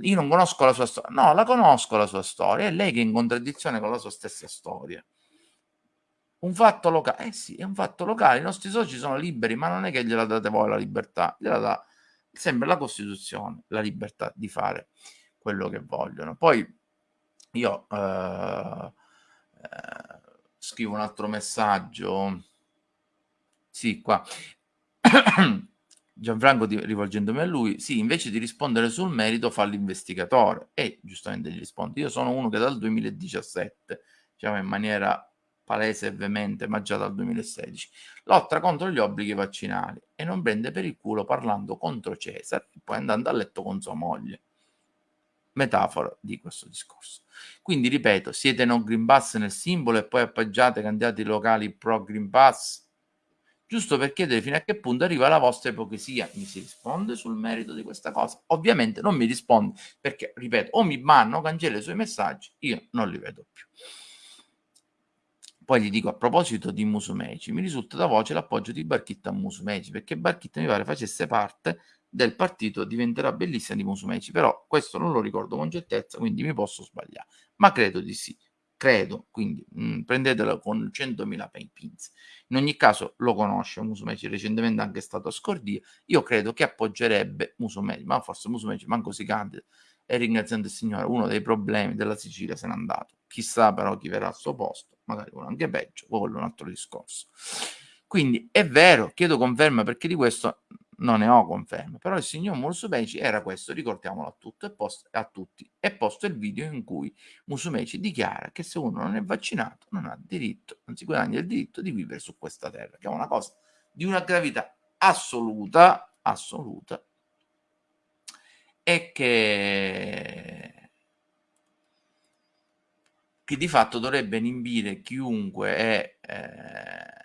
Io non conosco la sua storia, no, la conosco la sua storia, è lei che è in contraddizione con la sua stessa storia. Un fatto locale, eh sì, è un fatto locale, i nostri soci sono liberi, ma non è che gliela date voi la libertà, gliela dà sempre la Costituzione, la libertà di fare quello che vogliono. Poi io eh, eh, scrivo un altro messaggio. Sì, qua. Gianfranco rivolgendomi a lui, sì, invece di rispondere sul merito fa l'investigatore e giustamente gli risponde, io sono uno che dal 2017, diciamo in maniera palese e veemente, ma già dal 2016, lotta contro gli obblighi vaccinali e non prende per il culo parlando contro Cesare e poi andando a letto con sua moglie. Metafora di questo discorso. Quindi ripeto, siete no Green Pass nel simbolo e poi appoggiate candidati locali pro Green Pass? Giusto per chiedere fino a che punto arriva la vostra ipocrisia. Mi si risponde sul merito di questa cosa? Ovviamente non mi risponde perché, ripeto, o mi banno, cancella i suoi messaggi, io non li vedo più. Poi gli dico a proposito di Musumeci, mi risulta da voce l'appoggio di Barchitta a Musumeci, perché Barchitta mi pare facesse parte del partito diventerà bellissima di Musumeci, però questo non lo ricordo con certezza, quindi mi posso sbagliare, ma credo di sì. Credo, quindi mh, mm, prendetelo con 100.000 pinze. In ogni caso lo conosce Musumeci, recentemente anche stato a Scordia, io credo che appoggerebbe Musumeci, ma forse Musumeci manco si candida, e ringraziando il Signore uno dei problemi della Sicilia se n'è andato. Chissà però chi verrà al suo posto, magari uno anche peggio, quello è un altro discorso. Quindi è vero, chiedo conferma perché di questo non ne ho conferma, però il signor Musumeci era questo, ricordiamolo a, tutto, post, a tutti, e posto il video in cui Musumeci dichiara che se uno non è vaccinato non ha diritto, non si guadagna il diritto di vivere su questa terra, che è una cosa di una gravità assoluta, assoluta, e che, che di fatto dovrebbe inibire chiunque è eh,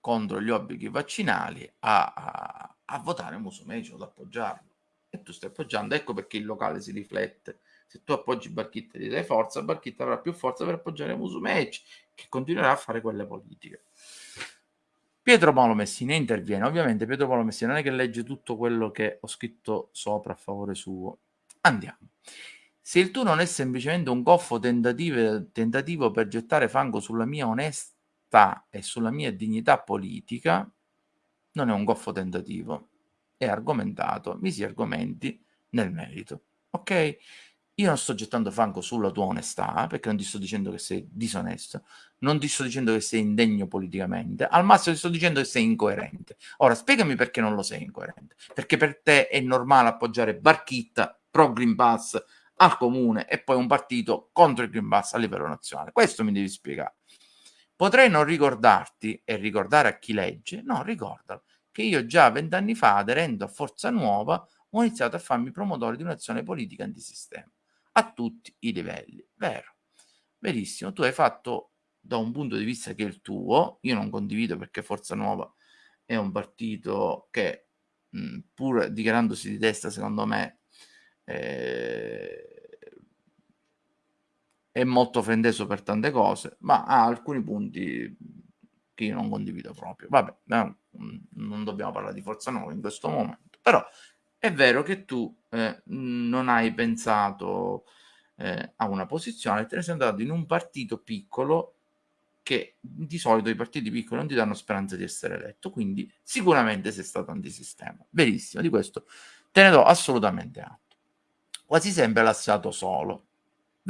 contro gli obblighi vaccinali a, a, a votare Musumeci o ad appoggiarlo. E tu stai appoggiando, ecco perché il locale si riflette. Se tu appoggi Barchitta e gli dai forza, Barchitta avrà più forza per appoggiare Musumeci, che continuerà a fare quelle politiche. Pietro Paolo Messina interviene. Ovviamente Pietro Paolo Messina non è che legge tutto quello che ho scritto sopra a favore suo. Andiamo. Se il tuo non è semplicemente un goffo tentativo, per gettare fango sulla mia onestà e sulla mia dignità politica, non è un goffo tentativo. È argomentato, mi si argomenti nel merito. Ok? Io non sto gettando fango sulla tua onestà, perché non ti sto dicendo che sei disonesto, non ti sto dicendo che sei indegno politicamente, al massimo ti sto dicendo che sei incoerente. Ora, spiegami perché non lo sei incoerente. Perché per te è normale appoggiare Barchitta, pro Green Pass, al comune e poi un partito contro il Green Pass a livello nazionale. Questo mi devi spiegare. Potrei non ricordarti e ricordare a chi legge, no, ricordalo, che io già vent'anni fa, aderendo a Forza Nuova, ho iniziato a farmi promotore di un'azione politica antisistema a tutti i livelli. Vero, verissimo. Tu hai fatto da un punto di vista che è il tuo, io non condivido perché Forza Nuova è un partito che, mh, pur dichiarandosi di destra, secondo me, eh, è molto frendeso per tante cose, ma ha alcuni punti che io non condivido proprio. Vabbè, no, non dobbiamo parlare di Forza Nuova in questo momento, però è vero che tu eh, non hai pensato eh, a una posizione, te ne sei andato in un partito piccolo che di solito i partiti piccoli non ti danno speranza di essere eletto, quindi sicuramente sei stato antisistema. Verissimo, di questo te ne do assolutamente atto. Quasi sempre lasciato solo.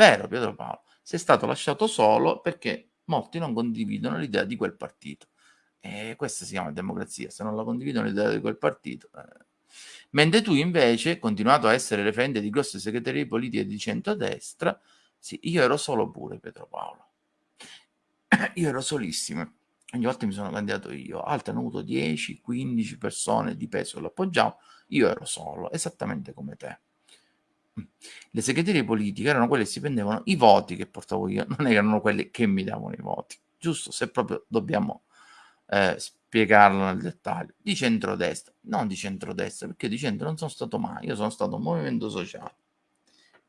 Vero Pietro Paolo, sei stato lasciato solo perché molti non condividono l'idea di quel partito. E questa si chiama democrazia, se non la condividono l'idea di quel partito, eh, Mentre tu invece, continuato a essere referente di grosse segreterie politiche di centrodestra, sì, io ero solo pure Pietro Paolo. *clears throat* io ero solissimo. Ogni volta mi sono candidato io, altri hanno avuto 10, 15 persone di peso che lo appoggiavano, io ero solo, esattamente come te. Mm. Le segreterie politiche erano quelle che si prendevano i voti che portavo io, *laughs* non erano quelle che mi davano i voti. Giusto? Se proprio dobbiamo eh, spiegarlo nel dettaglio, di centrodestra, non di centrodestra, perché di centro non sono stato mai, io sono stato un movimento sociale,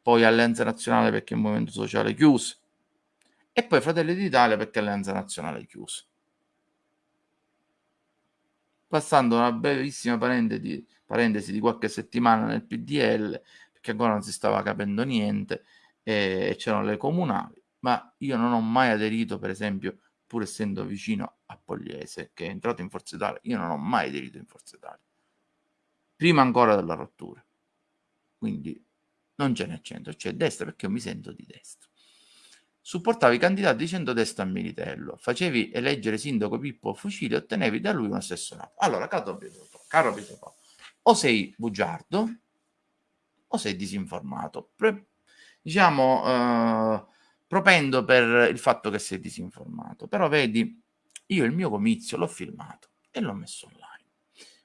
poi Alleanza Nazionale perché un movimento sociale chiuso, e poi Fratelli d'Italia perché Alleanza Nazionale chiuso. Passando una brevissima parentesi di qualche settimana nel PDL, perché ancora non si stava capendo niente, e c'erano le comunali, ma io non ho mai aderito, per esempio, pur essendo vicino a Pogliese, che è entrato in Forza Italia, io non ho mai aderito in Forza Italia, prima ancora della rottura. Quindi non ce n'è centro, c'è destra perché io mi sento di destra. Supportavi i candidati di centrodestra a Militello, facevi eleggere sindaco Pippo Fucile e ottenevi da lui un assessorato. Allora, caro Pietro, caro o sei bugiardo o sei disinformato. Pre- diciamo, eh, propendo per il fatto che sei disinformato. Però vedi, io il mio comizio l'ho filmato e l'ho messo online.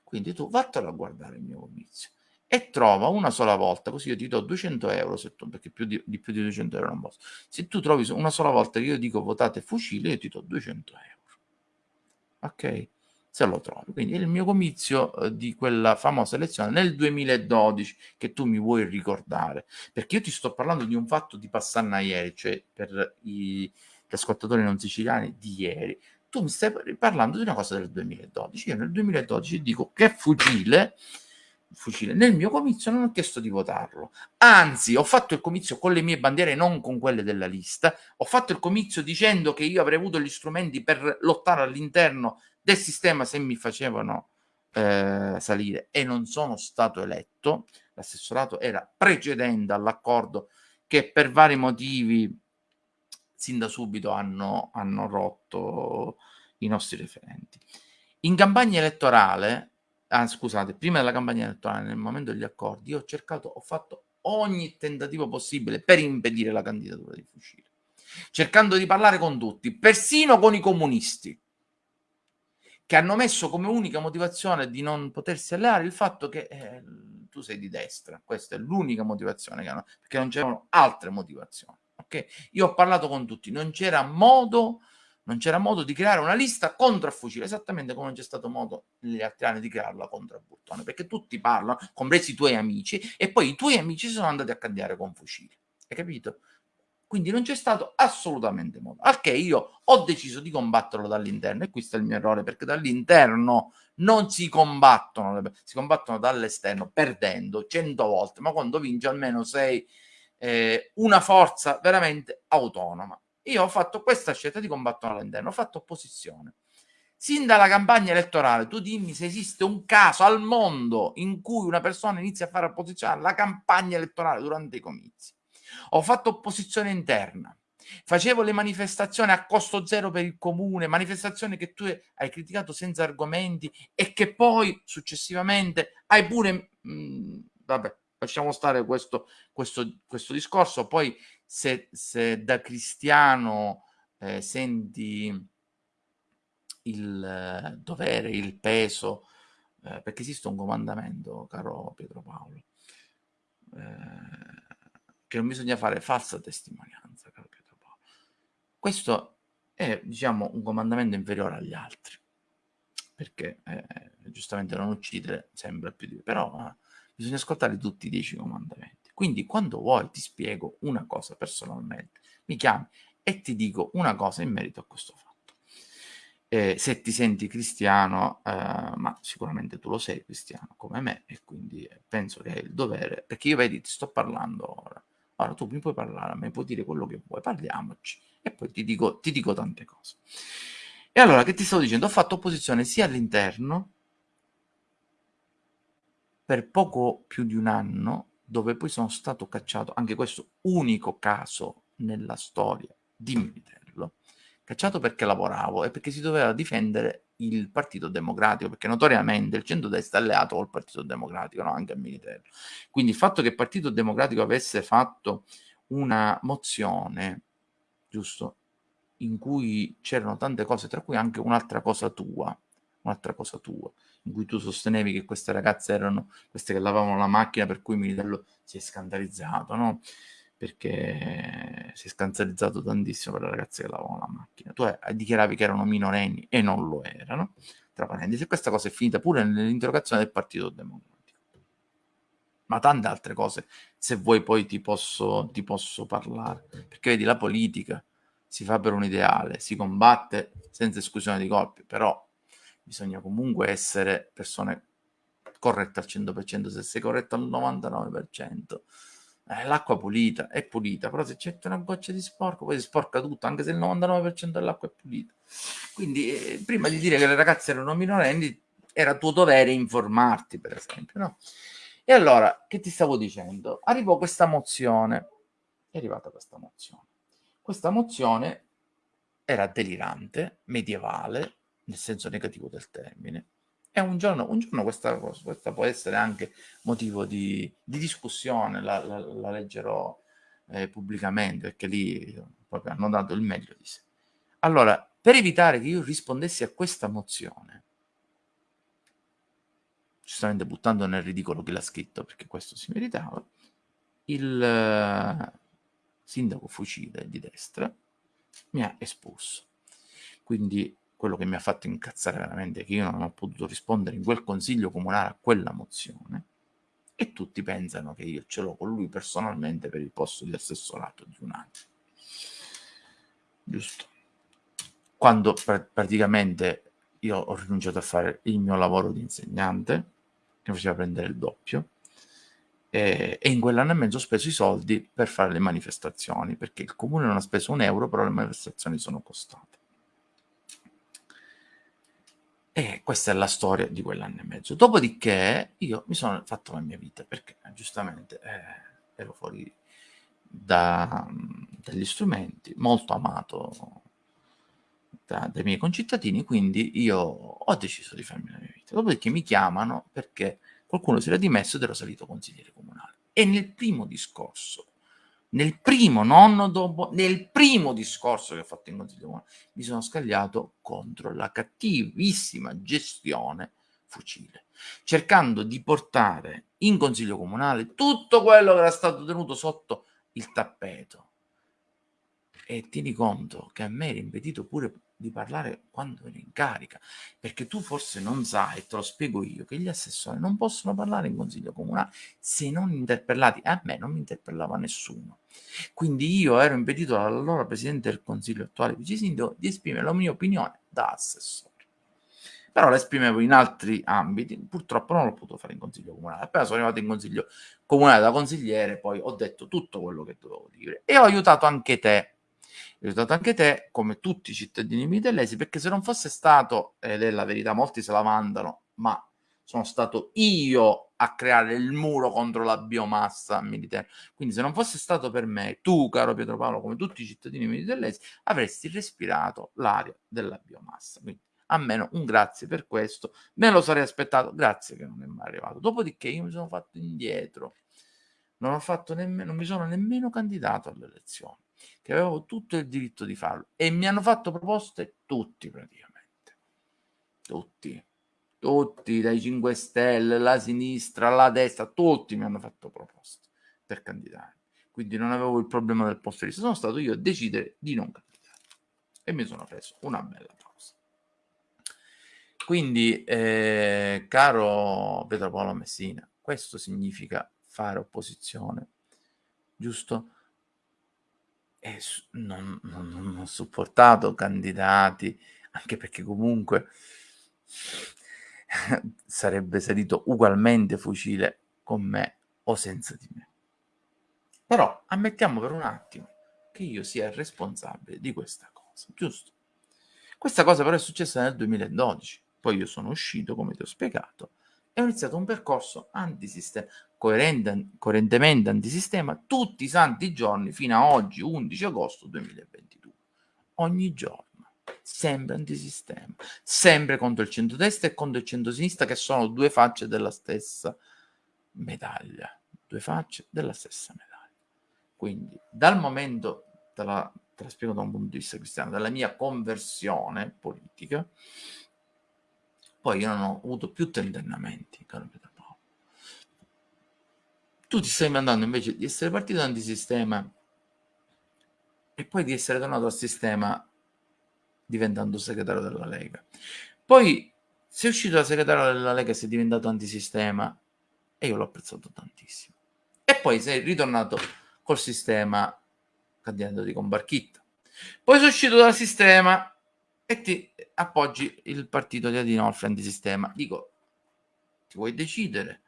Quindi tu vattelo a guardare il mio comizio e trova una sola volta, così io ti do 200 euro, se tu, perché più di, di, più di 200 euro non posso. Se tu trovi una sola volta che io dico votate fucile, io ti do 200 euro. Ok? Se lo trovi. Quindi il mio comizio eh, di quella famosa elezione nel 2012 che tu mi vuoi ricordare, perché io ti sto parlando di un fatto di Passanna ieri, cioè per i, gli ascoltatori non siciliani di ieri. Tu mi stai parlando di una cosa del 2012. Io nel 2012 dico che fucile fucile. Nel mio comizio non ho chiesto di votarlo, anzi ho fatto il comizio con le mie bandiere, non con quelle della lista, ho fatto il comizio dicendo che io avrei avuto gli strumenti per lottare all'interno del sistema se mi facevano eh, salire. E non sono stato eletto, l'assessorato era precedente all'accordo che per vari motivi sin da subito hanno, hanno rotto i nostri referenti. In campagna elettorale, ah, scusate, prima della campagna elettorale, nel momento degli accordi, io ho cercato, ho fatto ogni tentativo possibile per impedire la candidatura di Fucile, cercando di parlare con tutti, persino con i comunisti, che hanno messo come unica motivazione di non potersi alleare il fatto che eh, tu sei di destra. Questa è l'unica motivazione che hanno, perché non c'erano altre motivazioni. Okay? Io ho parlato con tutti, non c'era modo non c'era modo di creare una lista contro a fucile, esattamente come non c'è stato modo negli altri anni di crearla contro a Burtone, perché tutti parlano, compresi i tuoi amici, e poi i tuoi amici sono andati a cambiare con fucili. Hai capito? Quindi non c'è stato assolutamente modo. Al che io ho deciso di combatterlo dall'interno, e questo è il mio errore, perché dall'interno non si combattono, si combattono dall'esterno perdendo cento volte, ma quando vinci almeno sei eh, una forza veramente autonoma. Io ho fatto questa scelta di combattere all'interno, ho fatto opposizione. Sin dalla campagna elettorale, tu dimmi se esiste un caso al mondo in cui una persona inizia a fare opposizione alla campagna elettorale durante i comizi. Ho fatto opposizione interna, facevo le manifestazioni a costo zero per il comune, manifestazioni che tu hai criticato senza argomenti e che poi successivamente hai pure... Mh, mm, vabbè, lasciamo stare questo, questo, questo discorso, poi se, se da cristiano eh, senti il eh, dovere, il peso, eh, perché esiste un comandamento, caro Pietro Paolo, eh, che non bisogna fare falsa testimonianza, Paolo. Questo è, diciamo, un comandamento inferiore agli altri, perché eh, giustamente non uccidere sembra più di... però eh, bisogna ascoltare tutti i dieci comandamenti. Quindi quando vuoi ti spiego una cosa personalmente, mi chiami e ti dico una cosa in merito a questo fatto. Eh, se ti senti cristiano, eh, ma sicuramente tu lo sei cristiano come me e quindi penso che hai il dovere, perché io vedi ti sto parlando ora. Ora tu mi puoi parlare, a me puoi dire quello che vuoi, parliamoci e poi ti dico, ti dico tante cose. E allora, che ti stavo dicendo? Ho fatto opposizione sia all'interno, per poco più di un anno, dove poi sono stato cacciato, anche questo unico caso nella storia di Militello, cacciato perché lavoravo e perché si doveva difendere il Partito Democratico, perché notoriamente il centrodestra è alleato col Partito Democratico, no? anche a Militello. Quindi il fatto che il Partito Democratico avesse fatto una mozione, giusto, in cui c'erano tante cose, tra cui anche un'altra cosa tua, un'altra cosa tua, in cui tu sostenevi che queste ragazze erano queste che lavavano la macchina, per cui Militello si è scandalizzato, no? Perché si è scandalizzato tantissimo per le ragazze che lavavano la macchina. Tu dichiaravi che erano minorenni e non lo erano, tra parentesi, questa cosa è finita pure nell'interrogazione del Partito Democratico. Ma tante altre cose, se vuoi poi ti posso, ti posso parlare, perché vedi la politica si fa per un ideale, si combatte senza esclusione di colpi, però bisogna comunque essere persone corrette al 100%, se sei corretto al 99%, eh, l'acqua pulita è pulita, però se c'è una goccia di sporco poi si sporca tutto, anche se il 99% dell'acqua è pulita. Quindi eh, prima di dire che le ragazze erano minorenni, era tuo dovere informarti, per esempio, no? E allora, che ti stavo dicendo? Arrivò questa mozione, è arrivata questa mozione. Questa mozione era delirante, medievale, nel senso negativo del termine. E un giorno, un giorno questa, questa può essere anche motivo di, di discussione, la, la, la leggerò eh, pubblicamente, perché lì proprio hanno dato il meglio di sé. Allora, per evitare che io rispondessi a questa mozione, giustamente buttando nel ridicolo chi l'ha scritto, perché questo si meritava, il uh, sindaco Fucile di destra mi ha espulso. Quindi quello che mi ha fatto incazzare veramente è che io non ho potuto rispondere in quel consiglio comunale a quella mozione e tutti pensano che io ce l'ho con lui personalmente per il posto di assessorato di un anno. Giusto. Quando pr- praticamente io ho rinunciato a fare il mio lavoro di insegnante, che faceva prendere il doppio, e, e in quell'anno e mezzo ho speso i soldi per fare le manifestazioni, perché il comune non ha speso un euro, però le manifestazioni sono costate. E questa è la storia di quell'anno e mezzo. Dopodiché io mi sono fatto la mia vita perché giustamente eh, ero fuori da, dagli strumenti, molto amato da, dai miei concittadini, quindi io ho deciso di farmi la mia vita. Dopodiché mi chiamano perché qualcuno si era dimesso ed ero salito consigliere comunale. E nel primo discorso, nel primo, non dopo, nel primo discorso che ho fatto in consiglio comunale, mi sono scagliato contro la cattivissima gestione fucile, cercando di portare in consiglio comunale tutto quello che era stato tenuto sotto il tappeto. E tieni conto che a me era impedito pure di parlare quando ero in carica, perché tu forse non sai, e te lo spiego io, che gli assessori non possono parlare in consiglio comunale se non interpellati. A me non mi interpellava nessuno. Quindi io ero impedito dall'allora presidente del consiglio attuale vice sindaco di esprimere la mia opinione da assessore. Però la esprimevo in altri ambiti, purtroppo non l'ho potuto fare in consiglio comunale. Appena sono arrivato in consiglio comunale da consigliere, poi ho detto tutto quello che dovevo dire e ho aiutato anche te ho aiutato anche te, come tutti i cittadini mitellesi, perché se non fosse stato, ed è la verità, molti se la mandano, ma sono stato io a creare il muro contro la biomassa militare. Quindi se non fosse stato per me, tu, caro Pietro Paolo, come tutti i cittadini mitellesi, avresti respirato l'aria della biomassa. Quindi almeno un grazie per questo. Me lo sarei aspettato, grazie che non è mai arrivato. Dopodiché io mi sono fatto indietro. Non ho fatto nemmeno, non mi sono nemmeno candidato alle elezioni che avevo tutto il diritto di farlo e mi hanno fatto proposte tutti praticamente, tutti, tutti, dai 5 Stelle, la sinistra, la destra, tutti mi hanno fatto proposte per candidare. Quindi non avevo il problema del posto di sono stato io a decidere di non candidare e mi sono preso una bella pausa. Quindi, eh, caro Pietro Paolo Messina, questo significa fare opposizione, giusto? E non, non, non ho supportato candidati, anche perché comunque *laughs* sarebbe salito ugualmente fucile con me o senza di me. Però ammettiamo per un attimo che io sia responsabile di questa cosa, giusto? Questa cosa però è successa nel 2012, poi io sono uscito, come ti ho spiegato, e ho iniziato un percorso antisistema, coerentemente antisistema, tutti i santi giorni fino a oggi, 11 agosto 2022. Ogni giorno, sempre antisistema, sempre contro il centro-destra e contro il centro-sinistra, che sono due facce della stessa medaglia. Due facce della stessa medaglia. Quindi, dal momento, te la, te la spiego da un punto di vista cristiano, dalla mia conversione politica, poi io non ho avuto più tentennamenti, caro Pietro. Tu ti stai mandando invece di essere partito antisistema e poi di essere tornato al sistema diventando segretario della Lega. Poi sei uscito da segretario della Lega e sei diventato antisistema e io l'ho apprezzato tantissimo. E poi sei ritornato col sistema candidando con Barchitta. Poi sei uscito dal sistema e ti appoggi il partito di Adinolfi antisistema. Dico, ti vuoi decidere?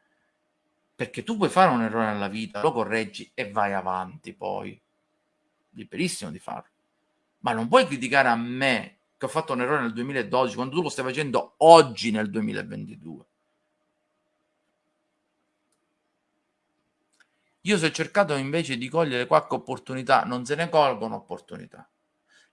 Perché tu puoi fare un errore nella vita, lo correggi e vai avanti poi. Liberissimo di farlo. Ma non puoi criticare a me che ho fatto un errore nel 2012 quando tu lo stai facendo oggi nel 2022. Io se ho cercato invece di cogliere qualche opportunità, non se ne colgono opportunità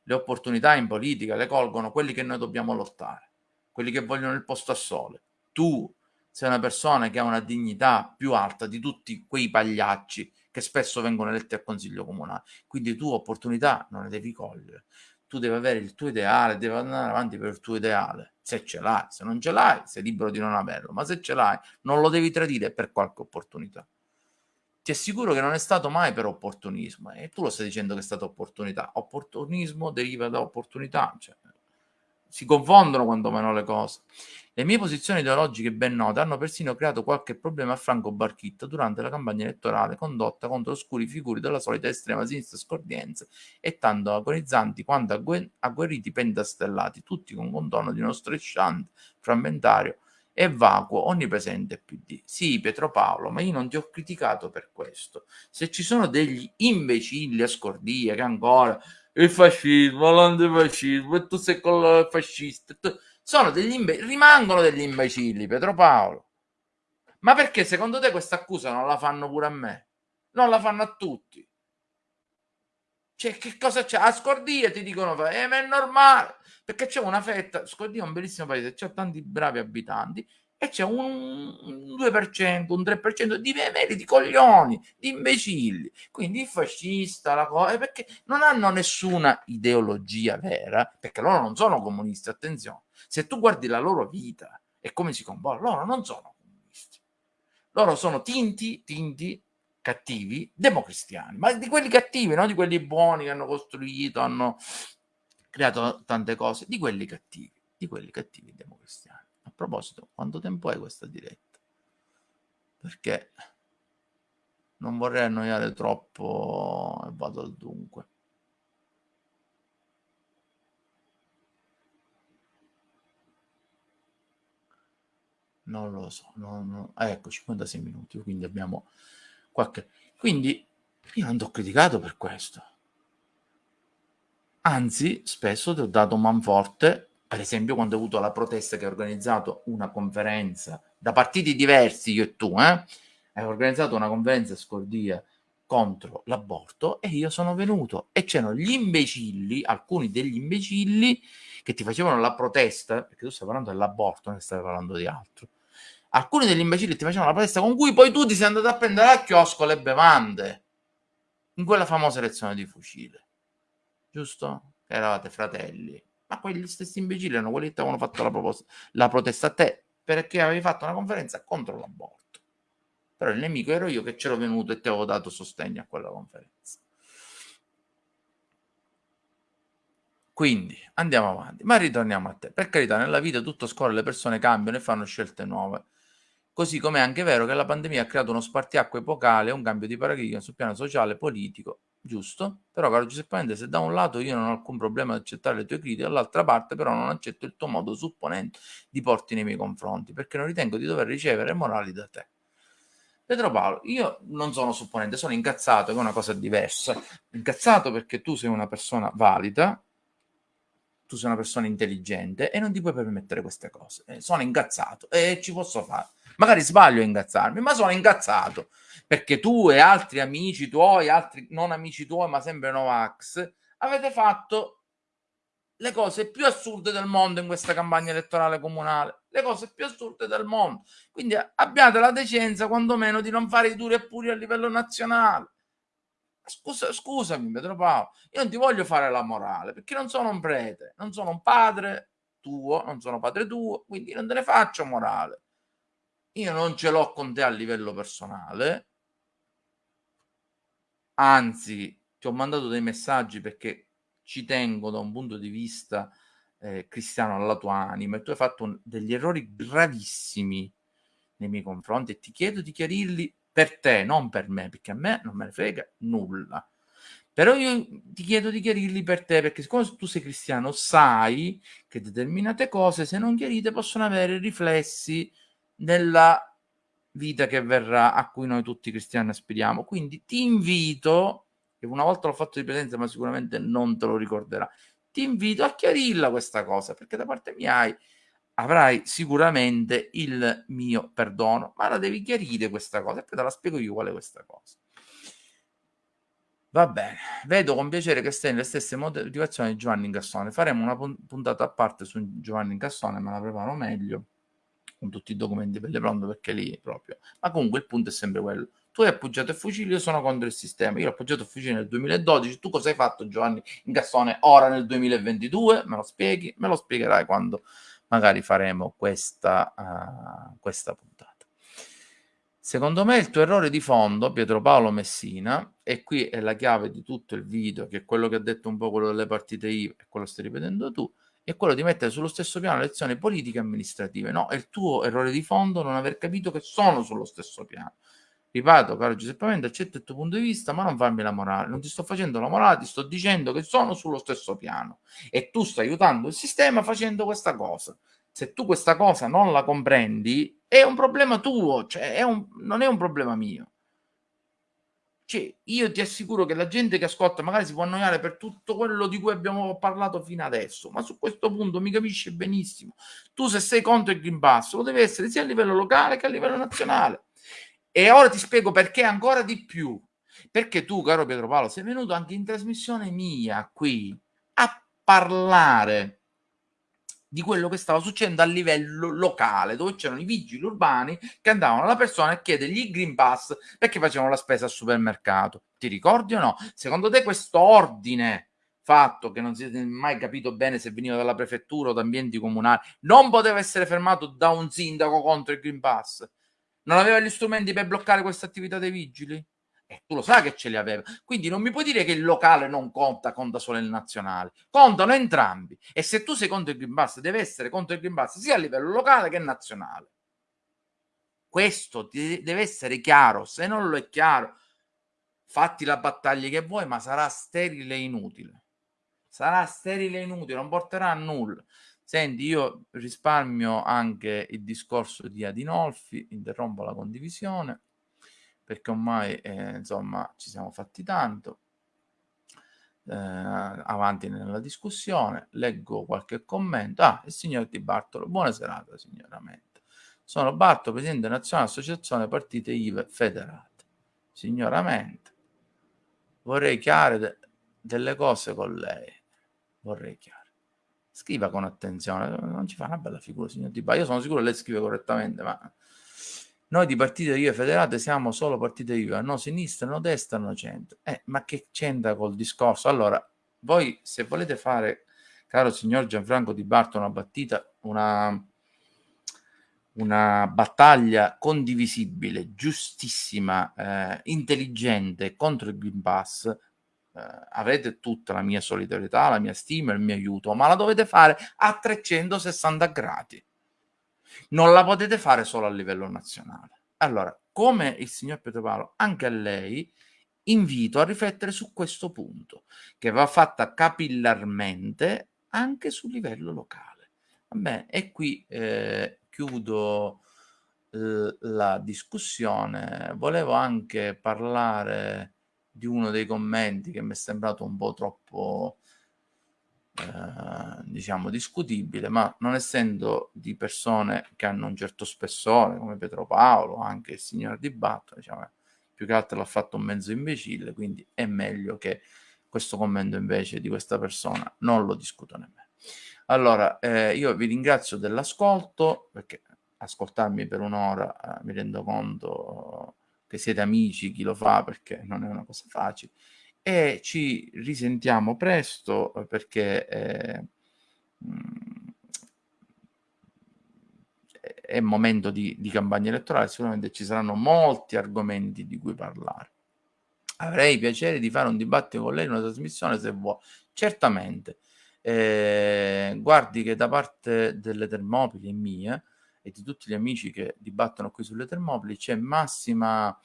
le opportunità in politica le colgono quelli che noi dobbiamo lottare, quelli che vogliono il posto a sole. Tu sei una persona che ha una dignità più alta di tutti quei pagliacci che spesso vengono eletti al consiglio comunale. Quindi tu opportunità non le devi cogliere. Tu devi avere il tuo ideale, devi andare avanti per il tuo ideale. Se ce l'hai, se non ce l'hai, sei libero di non averlo, ma se ce l'hai, non lo devi tradire per qualche opportunità ti assicuro che non è stato mai per opportunismo e tu lo stai dicendo che è stata opportunità. Opportunismo deriva da opportunità, cioè, si confondono quantomeno le cose. Le mie posizioni ideologiche ben note hanno persino creato qualche problema a Franco Barchitta durante la campagna elettorale condotta contro oscuri figuri della solita estrema sinistra scordienza e tanto agonizzanti quanto agguerriti pentastellati, tutti con contorno di uno strisciante, frammentario e vacuo onnipresente PD. Sì, Pietro Paolo, ma io non ti ho criticato per questo. Se ci sono degli imbecilli a scordia che ancora il fascismo, l'antifascismo, e tu sei con il fascista. Tu... Sono degli imbe- rimangono degli imbecilli, Pietro Paolo. Ma perché secondo te questa accusa non la fanno pure a me? Non la fanno a tutti. Cioè, che cosa c'è? A Scordia ti dicono, eh, ma è normale, perché c'è una fetta, Scordia è un bellissimo paese, c'è tanti bravi abitanti, e c'è un, un 2%, un 3% di veri, di coglioni, di imbecilli. Quindi il fascista, la cosa, eh, perché non hanno nessuna ideologia vera, perché loro non sono comunisti, attenzione. Se tu guardi la loro vita e come si comportano, loro non sono comunisti. Loro sono tinti, tinti, cattivi, democristiani, ma di quelli cattivi, non di quelli buoni che hanno costruito, hanno creato tante cose, di quelli cattivi, di quelli cattivi democristiani proposito, quanto tempo è questa diretta? Perché non vorrei annoiare troppo e vado al dunque. Non lo so, non, non... Ah, ecco 56 minuti, quindi abbiamo qualche... Quindi io non ti ho criticato per questo. Anzi, spesso ti ho dato manforte per esempio quando ho avuto la protesta che ha organizzato una conferenza da partiti diversi, io e tu, eh? hai organizzato una conferenza a Scordia contro l'aborto e io sono venuto e c'erano gli imbecilli, alcuni degli imbecilli che ti facevano la protesta, perché tu stai parlando dell'aborto, non stai parlando di altro. Alcuni degli imbecilli ti facevano la protesta con cui poi tu ti sei andato a prendere al chiosco le bevande in quella famosa lezione di fucile, giusto? Eravate fratelli ma quegli stessi imbecilli erano quelli che ti avevano fatto la, proposta, la protesta a te perché avevi fatto una conferenza contro l'aborto. Però il nemico ero io che c'ero venuto e ti avevo dato sostegno a quella conferenza. Quindi andiamo avanti, ma ritorniamo a te. Per carità, nella vita tutto scorre, le persone cambiano e fanno scelte nuove. Così come è anche vero che la pandemia ha creato uno spartiacque epocale un cambio di paradigma sul piano sociale politico giusto? Però, caro Giuseppe se da un lato io non ho alcun problema ad accettare le tue critiche, dall'altra parte però non accetto il tuo modo supponente di porti nei miei confronti, perché non ritengo di dover ricevere morali da te. Pedro Paolo, io non sono supponente, sono incazzato, che è una cosa diversa. Incazzato perché tu sei una persona valida, tu sei una persona intelligente e non ti puoi permettere queste cose. Eh, sono incazzato e ci posso fare. Magari sbaglio a ingazzarmi, ma sono incazzato perché tu e altri amici tuoi, altri non amici tuoi, ma sempre Novax, avete fatto le cose più assurde del mondo in questa campagna elettorale comunale, le cose più assurde del mondo. Quindi abbiate la decenza, quantomeno, di non fare i duri e puri a livello nazionale. Scusa, scusami, Pedro Paolo, io non ti voglio fare la morale perché non sono un prete, non sono un padre tuo, non sono padre tuo, quindi non te ne faccio morale. Io non ce l'ho con te a livello personale, anzi ti ho mandato dei messaggi perché ci tengo da un punto di vista eh, cristiano alla tua anima e tu hai fatto un, degli errori gravissimi nei miei confronti e ti chiedo di chiarirli per te, non per me, perché a me non me ne frega nulla. Però io ti chiedo di chiarirli per te, perché siccome tu sei cristiano, sai che determinate cose, se non chiarite, possono avere riflessi nella vita che verrà a cui noi tutti cristiani aspiriamo. Quindi ti invito, che una volta l'ho fatto di presenza, ma sicuramente non te lo ricorderà, ti invito a chiarirla questa cosa, perché da parte mia hai, avrai sicuramente il mio perdono, ma la devi chiarire questa cosa e poi te la spiego io qual è questa cosa. Va bene, vedo con piacere che stai nelle stesse motivazioni di Giovanni Incassone. Faremo una puntata a parte su Giovanni Incassone, me la preparo meglio con tutti i documenti per le pronto perché lì proprio. Ma comunque il punto è sempre quello. Tu hai appoggiato il fucile, io sono contro il sistema. Io ho appoggiato il fucile nel 2012. Tu cosa hai fatto, Giovanni Incassone, ora nel 2022? Me lo spieghi? Me lo spiegherai quando magari faremo questa, uh, questa puntata. Secondo me il tuo errore di fondo, Pietro Paolo Messina, e qui è la chiave di tutto il video, che è quello che ha detto un po' quello delle partite IVA e quello stai ripetendo tu, è quello di mettere sullo stesso piano le lezioni politiche e amministrative. No, è il tuo errore di fondo non aver capito che sono sullo stesso piano. Ripeto, caro Giuseppe Mende, accetto il tuo punto di vista, ma non farmi la morale. Non ti sto facendo la morale, ti sto dicendo che sono sullo stesso piano. E tu stai aiutando il sistema facendo questa cosa. Se tu questa cosa non la comprendi, è un problema tuo, cioè è un, non è un problema mio. Cioè, io ti assicuro che la gente che ascolta magari si può annoiare per tutto quello di cui abbiamo parlato fino adesso, ma su questo punto mi capisce benissimo. Tu se sei contro il Green Pass lo devi essere sia a livello locale che a livello nazionale. E ora ti spiego perché ancora di più. Perché tu, caro Pietro Paolo, sei venuto anche in trasmissione mia qui a parlare di quello che stava succedendo a livello locale, dove c'erano i vigili urbani che andavano alla persona a chiedergli il Green Pass perché facevano la spesa al supermercato. Ti ricordi o no? Secondo te questo ordine fatto che non si è mai capito bene se veniva dalla prefettura o da ambienti comunali, non poteva essere fermato da un sindaco contro il Green Pass? Non aveva gli strumenti per bloccare questa attività dei vigili? E tu lo sai che ce li aveva. Quindi non mi puoi dire che il locale non conta, conta solo il nazionale. Contano entrambi. E se tu sei contro il Green Pass, deve essere contro il Green Pass sia a livello locale che nazionale. Questo deve essere chiaro. Se non lo è chiaro, fatti la battaglia che vuoi, ma sarà sterile e inutile. Sarà sterile e inutile, non porterà a nulla. Senti, io risparmio anche il discorso di Adinolfi, interrompo la condivisione perché ormai eh, insomma ci siamo fatti tanto. Eh, avanti nella discussione, leggo qualche commento. Ah, il signor Di Bartolo, buona serata signoramente. Sono Bartolo, presidente nazionale associazione partite IVE federate. Signoramente, vorrei chiare de- delle cose con lei. Vorrei chiare. Scriva con attenzione, non ci fa una bella figura, signor Di Bartolo. Io sono sicuro che lei scrive correttamente, ma noi di partite IVA federate siamo solo partite IVA, no sinistra, no destra, no centro. Eh, ma che c'entra col discorso? Allora, voi se volete fare, caro signor Gianfranco Di Barto, una battita, una, una battaglia condivisibile, giustissima, eh, intelligente contro il Green Pass, eh, avrete tutta la mia solidarietà, la mia stima, il mio aiuto, ma la dovete fare a 360 gradi non la potete fare solo a livello nazionale. Allora, come il signor Pietro Paolo, anche a lei invito a riflettere su questo punto, che va fatta capillarmente anche sul livello locale. Vabbè, e qui eh, chiudo la discussione. Volevo anche parlare di uno dei commenti che mi è sembrato un po' troppo eh, diciamo discutibile, ma non essendo di persone che hanno un certo spessore come Pietro Paolo, anche il signor Di Batto, diciamo, più che altro l'ha fatto un mezzo imbecille, quindi è meglio che questo commento invece di questa persona non lo discuto nemmeno. Allora, eh, io vi ringrazio dell'ascolto, perché ascoltarmi per un'ora eh, mi rendo conto che siete amici, chi lo fa, perché non è una cosa facile e ci risentiamo presto eh, perché eh, mm, è momento di, di, campagna elettorale, sicuramente ci saranno molti argomenti di cui parlare. Avrei piacere di fare un dibattito con lei, una trasmissione se vuoi. Certamente. Eh, guardi che da parte delle Termopili e mie e di tutti gli amici che dibattono qui sulle Termopili c'è massima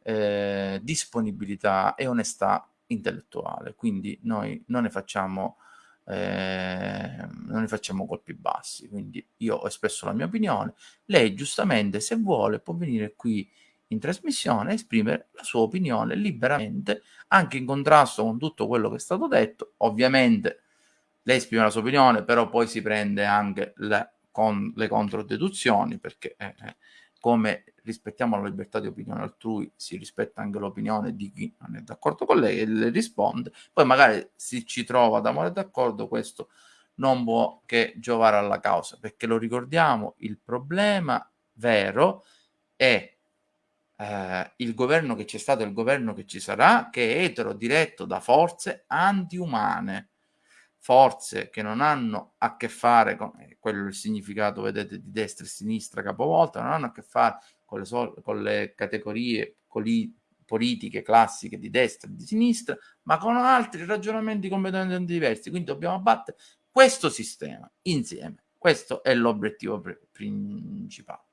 eh, disponibilità e onestà intellettuale, quindi noi non ne facciamo eh, non ne facciamo colpi bassi, quindi io ho espresso la mia opinione, lei giustamente se vuole può venire qui in trasmissione a esprimere la sua opinione liberamente, anche in contrasto con tutto quello che è stato detto, ovviamente lei esprime la sua opinione, però poi si prende anche le, con, le controdeduzioni, perché eh, eh come rispettiamo la libertà di opinione altrui, si rispetta anche l'opinione di chi non è d'accordo con lei e le risponde, poi magari si ci trova ad amore d'accordo, questo non può che giovare alla causa, perché lo ricordiamo, il problema vero è eh, il governo che c'è stato e il governo che ci sarà, che è etero diretto da forze antiumane. Forze che non hanno a che fare con eh, quello il significato, vedete, di destra e sinistra capovolta, non hanno a che fare con le, con le categorie politiche classiche di destra e di sinistra, ma con altri ragionamenti completamente diversi. Quindi dobbiamo abbattere questo sistema insieme. Questo è l'obiettivo principale.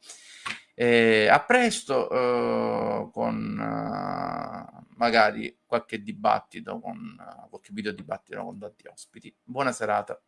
Eh, a presto eh, con uh, magari qualche dibattito, con qualche video dibattito con tanti ospiti. Buona serata.